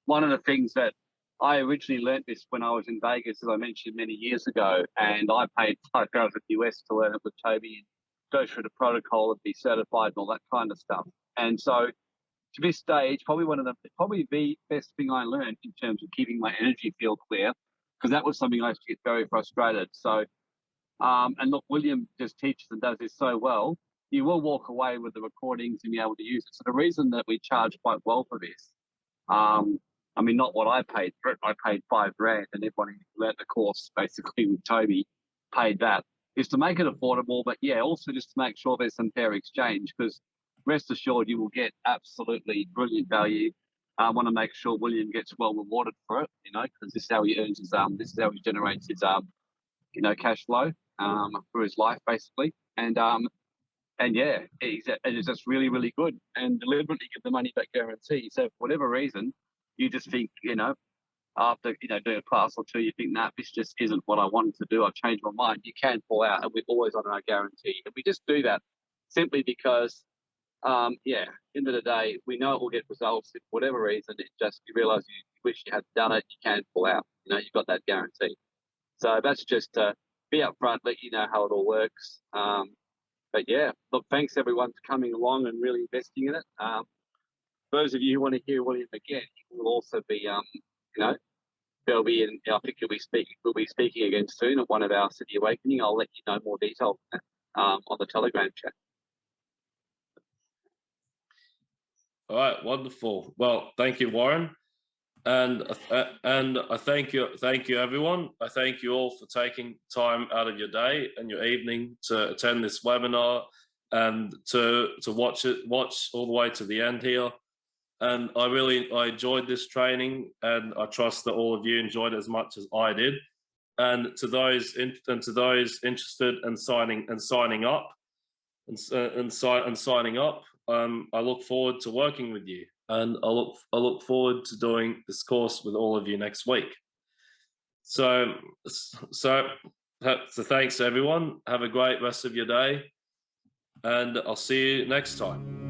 one of the things that I originally learned this when I was in Vegas, as I mentioned many years ago, and I paid five thousand US to learn it with Toby and go through the protocol and be certified and all that kind of stuff. And so, to this stage, probably one of the probably the best thing I learned in terms of keeping my energy field clear, because that was something I used to get very frustrated. So, um, and look, William just teaches and does this so well. You will walk away with the recordings and be able to use it. So the reason that we charge quite well for this um, I mean, not what I paid for it. I paid five grand, and everyone who learnt the course basically with Toby paid that. Is to make it affordable, but yeah, also just to make sure there's some fair exchange because rest assured you will get absolutely brilliant value. I want to make sure William gets well rewarded for it, you know, because this is how he earns his um, this is how he generates his um, you know, cash flow um for his life basically, and um, and yeah, it's, it's just really really good and deliberately give the money back guarantee. So for whatever reason, you just think, you know, after you know doing a class or two, you think, nah, this just isn't what I wanted to do. I've changed my mind. You can pull out, and we're always on our guarantee. And we just do that simply because, um, yeah, end of the day, we know it will get results. If whatever reason, it just you realise you wish you had done it, you can pull out. You know, you've got that guarantee. So that's just to be upfront, let you know how it all works. Um, but yeah, look, thanks everyone for coming along and really investing in it. Um, those of you who want to hear William again, he will also be, um, you know, there'll be, in, I think he'll be speaking, we'll be speaking again soon at one of our City Awakening. I'll let you know more detail um, on the Telegram chat. All right, wonderful. Well, thank you, Warren, and uh, and I thank you, thank you, everyone. I thank you all for taking time out of your day and your evening to attend this webinar and to to watch it, watch all the way to the end here and I really I enjoyed this training, and I trust that all of you enjoyed it as much as I did. And to those in, and to those interested in signing and signing up, and uh, and, si and signing up, um, I look forward to working with you, and I look I look forward to doing this course with all of you next week. So so so thanks everyone. Have a great rest of your day, and I'll see you next time.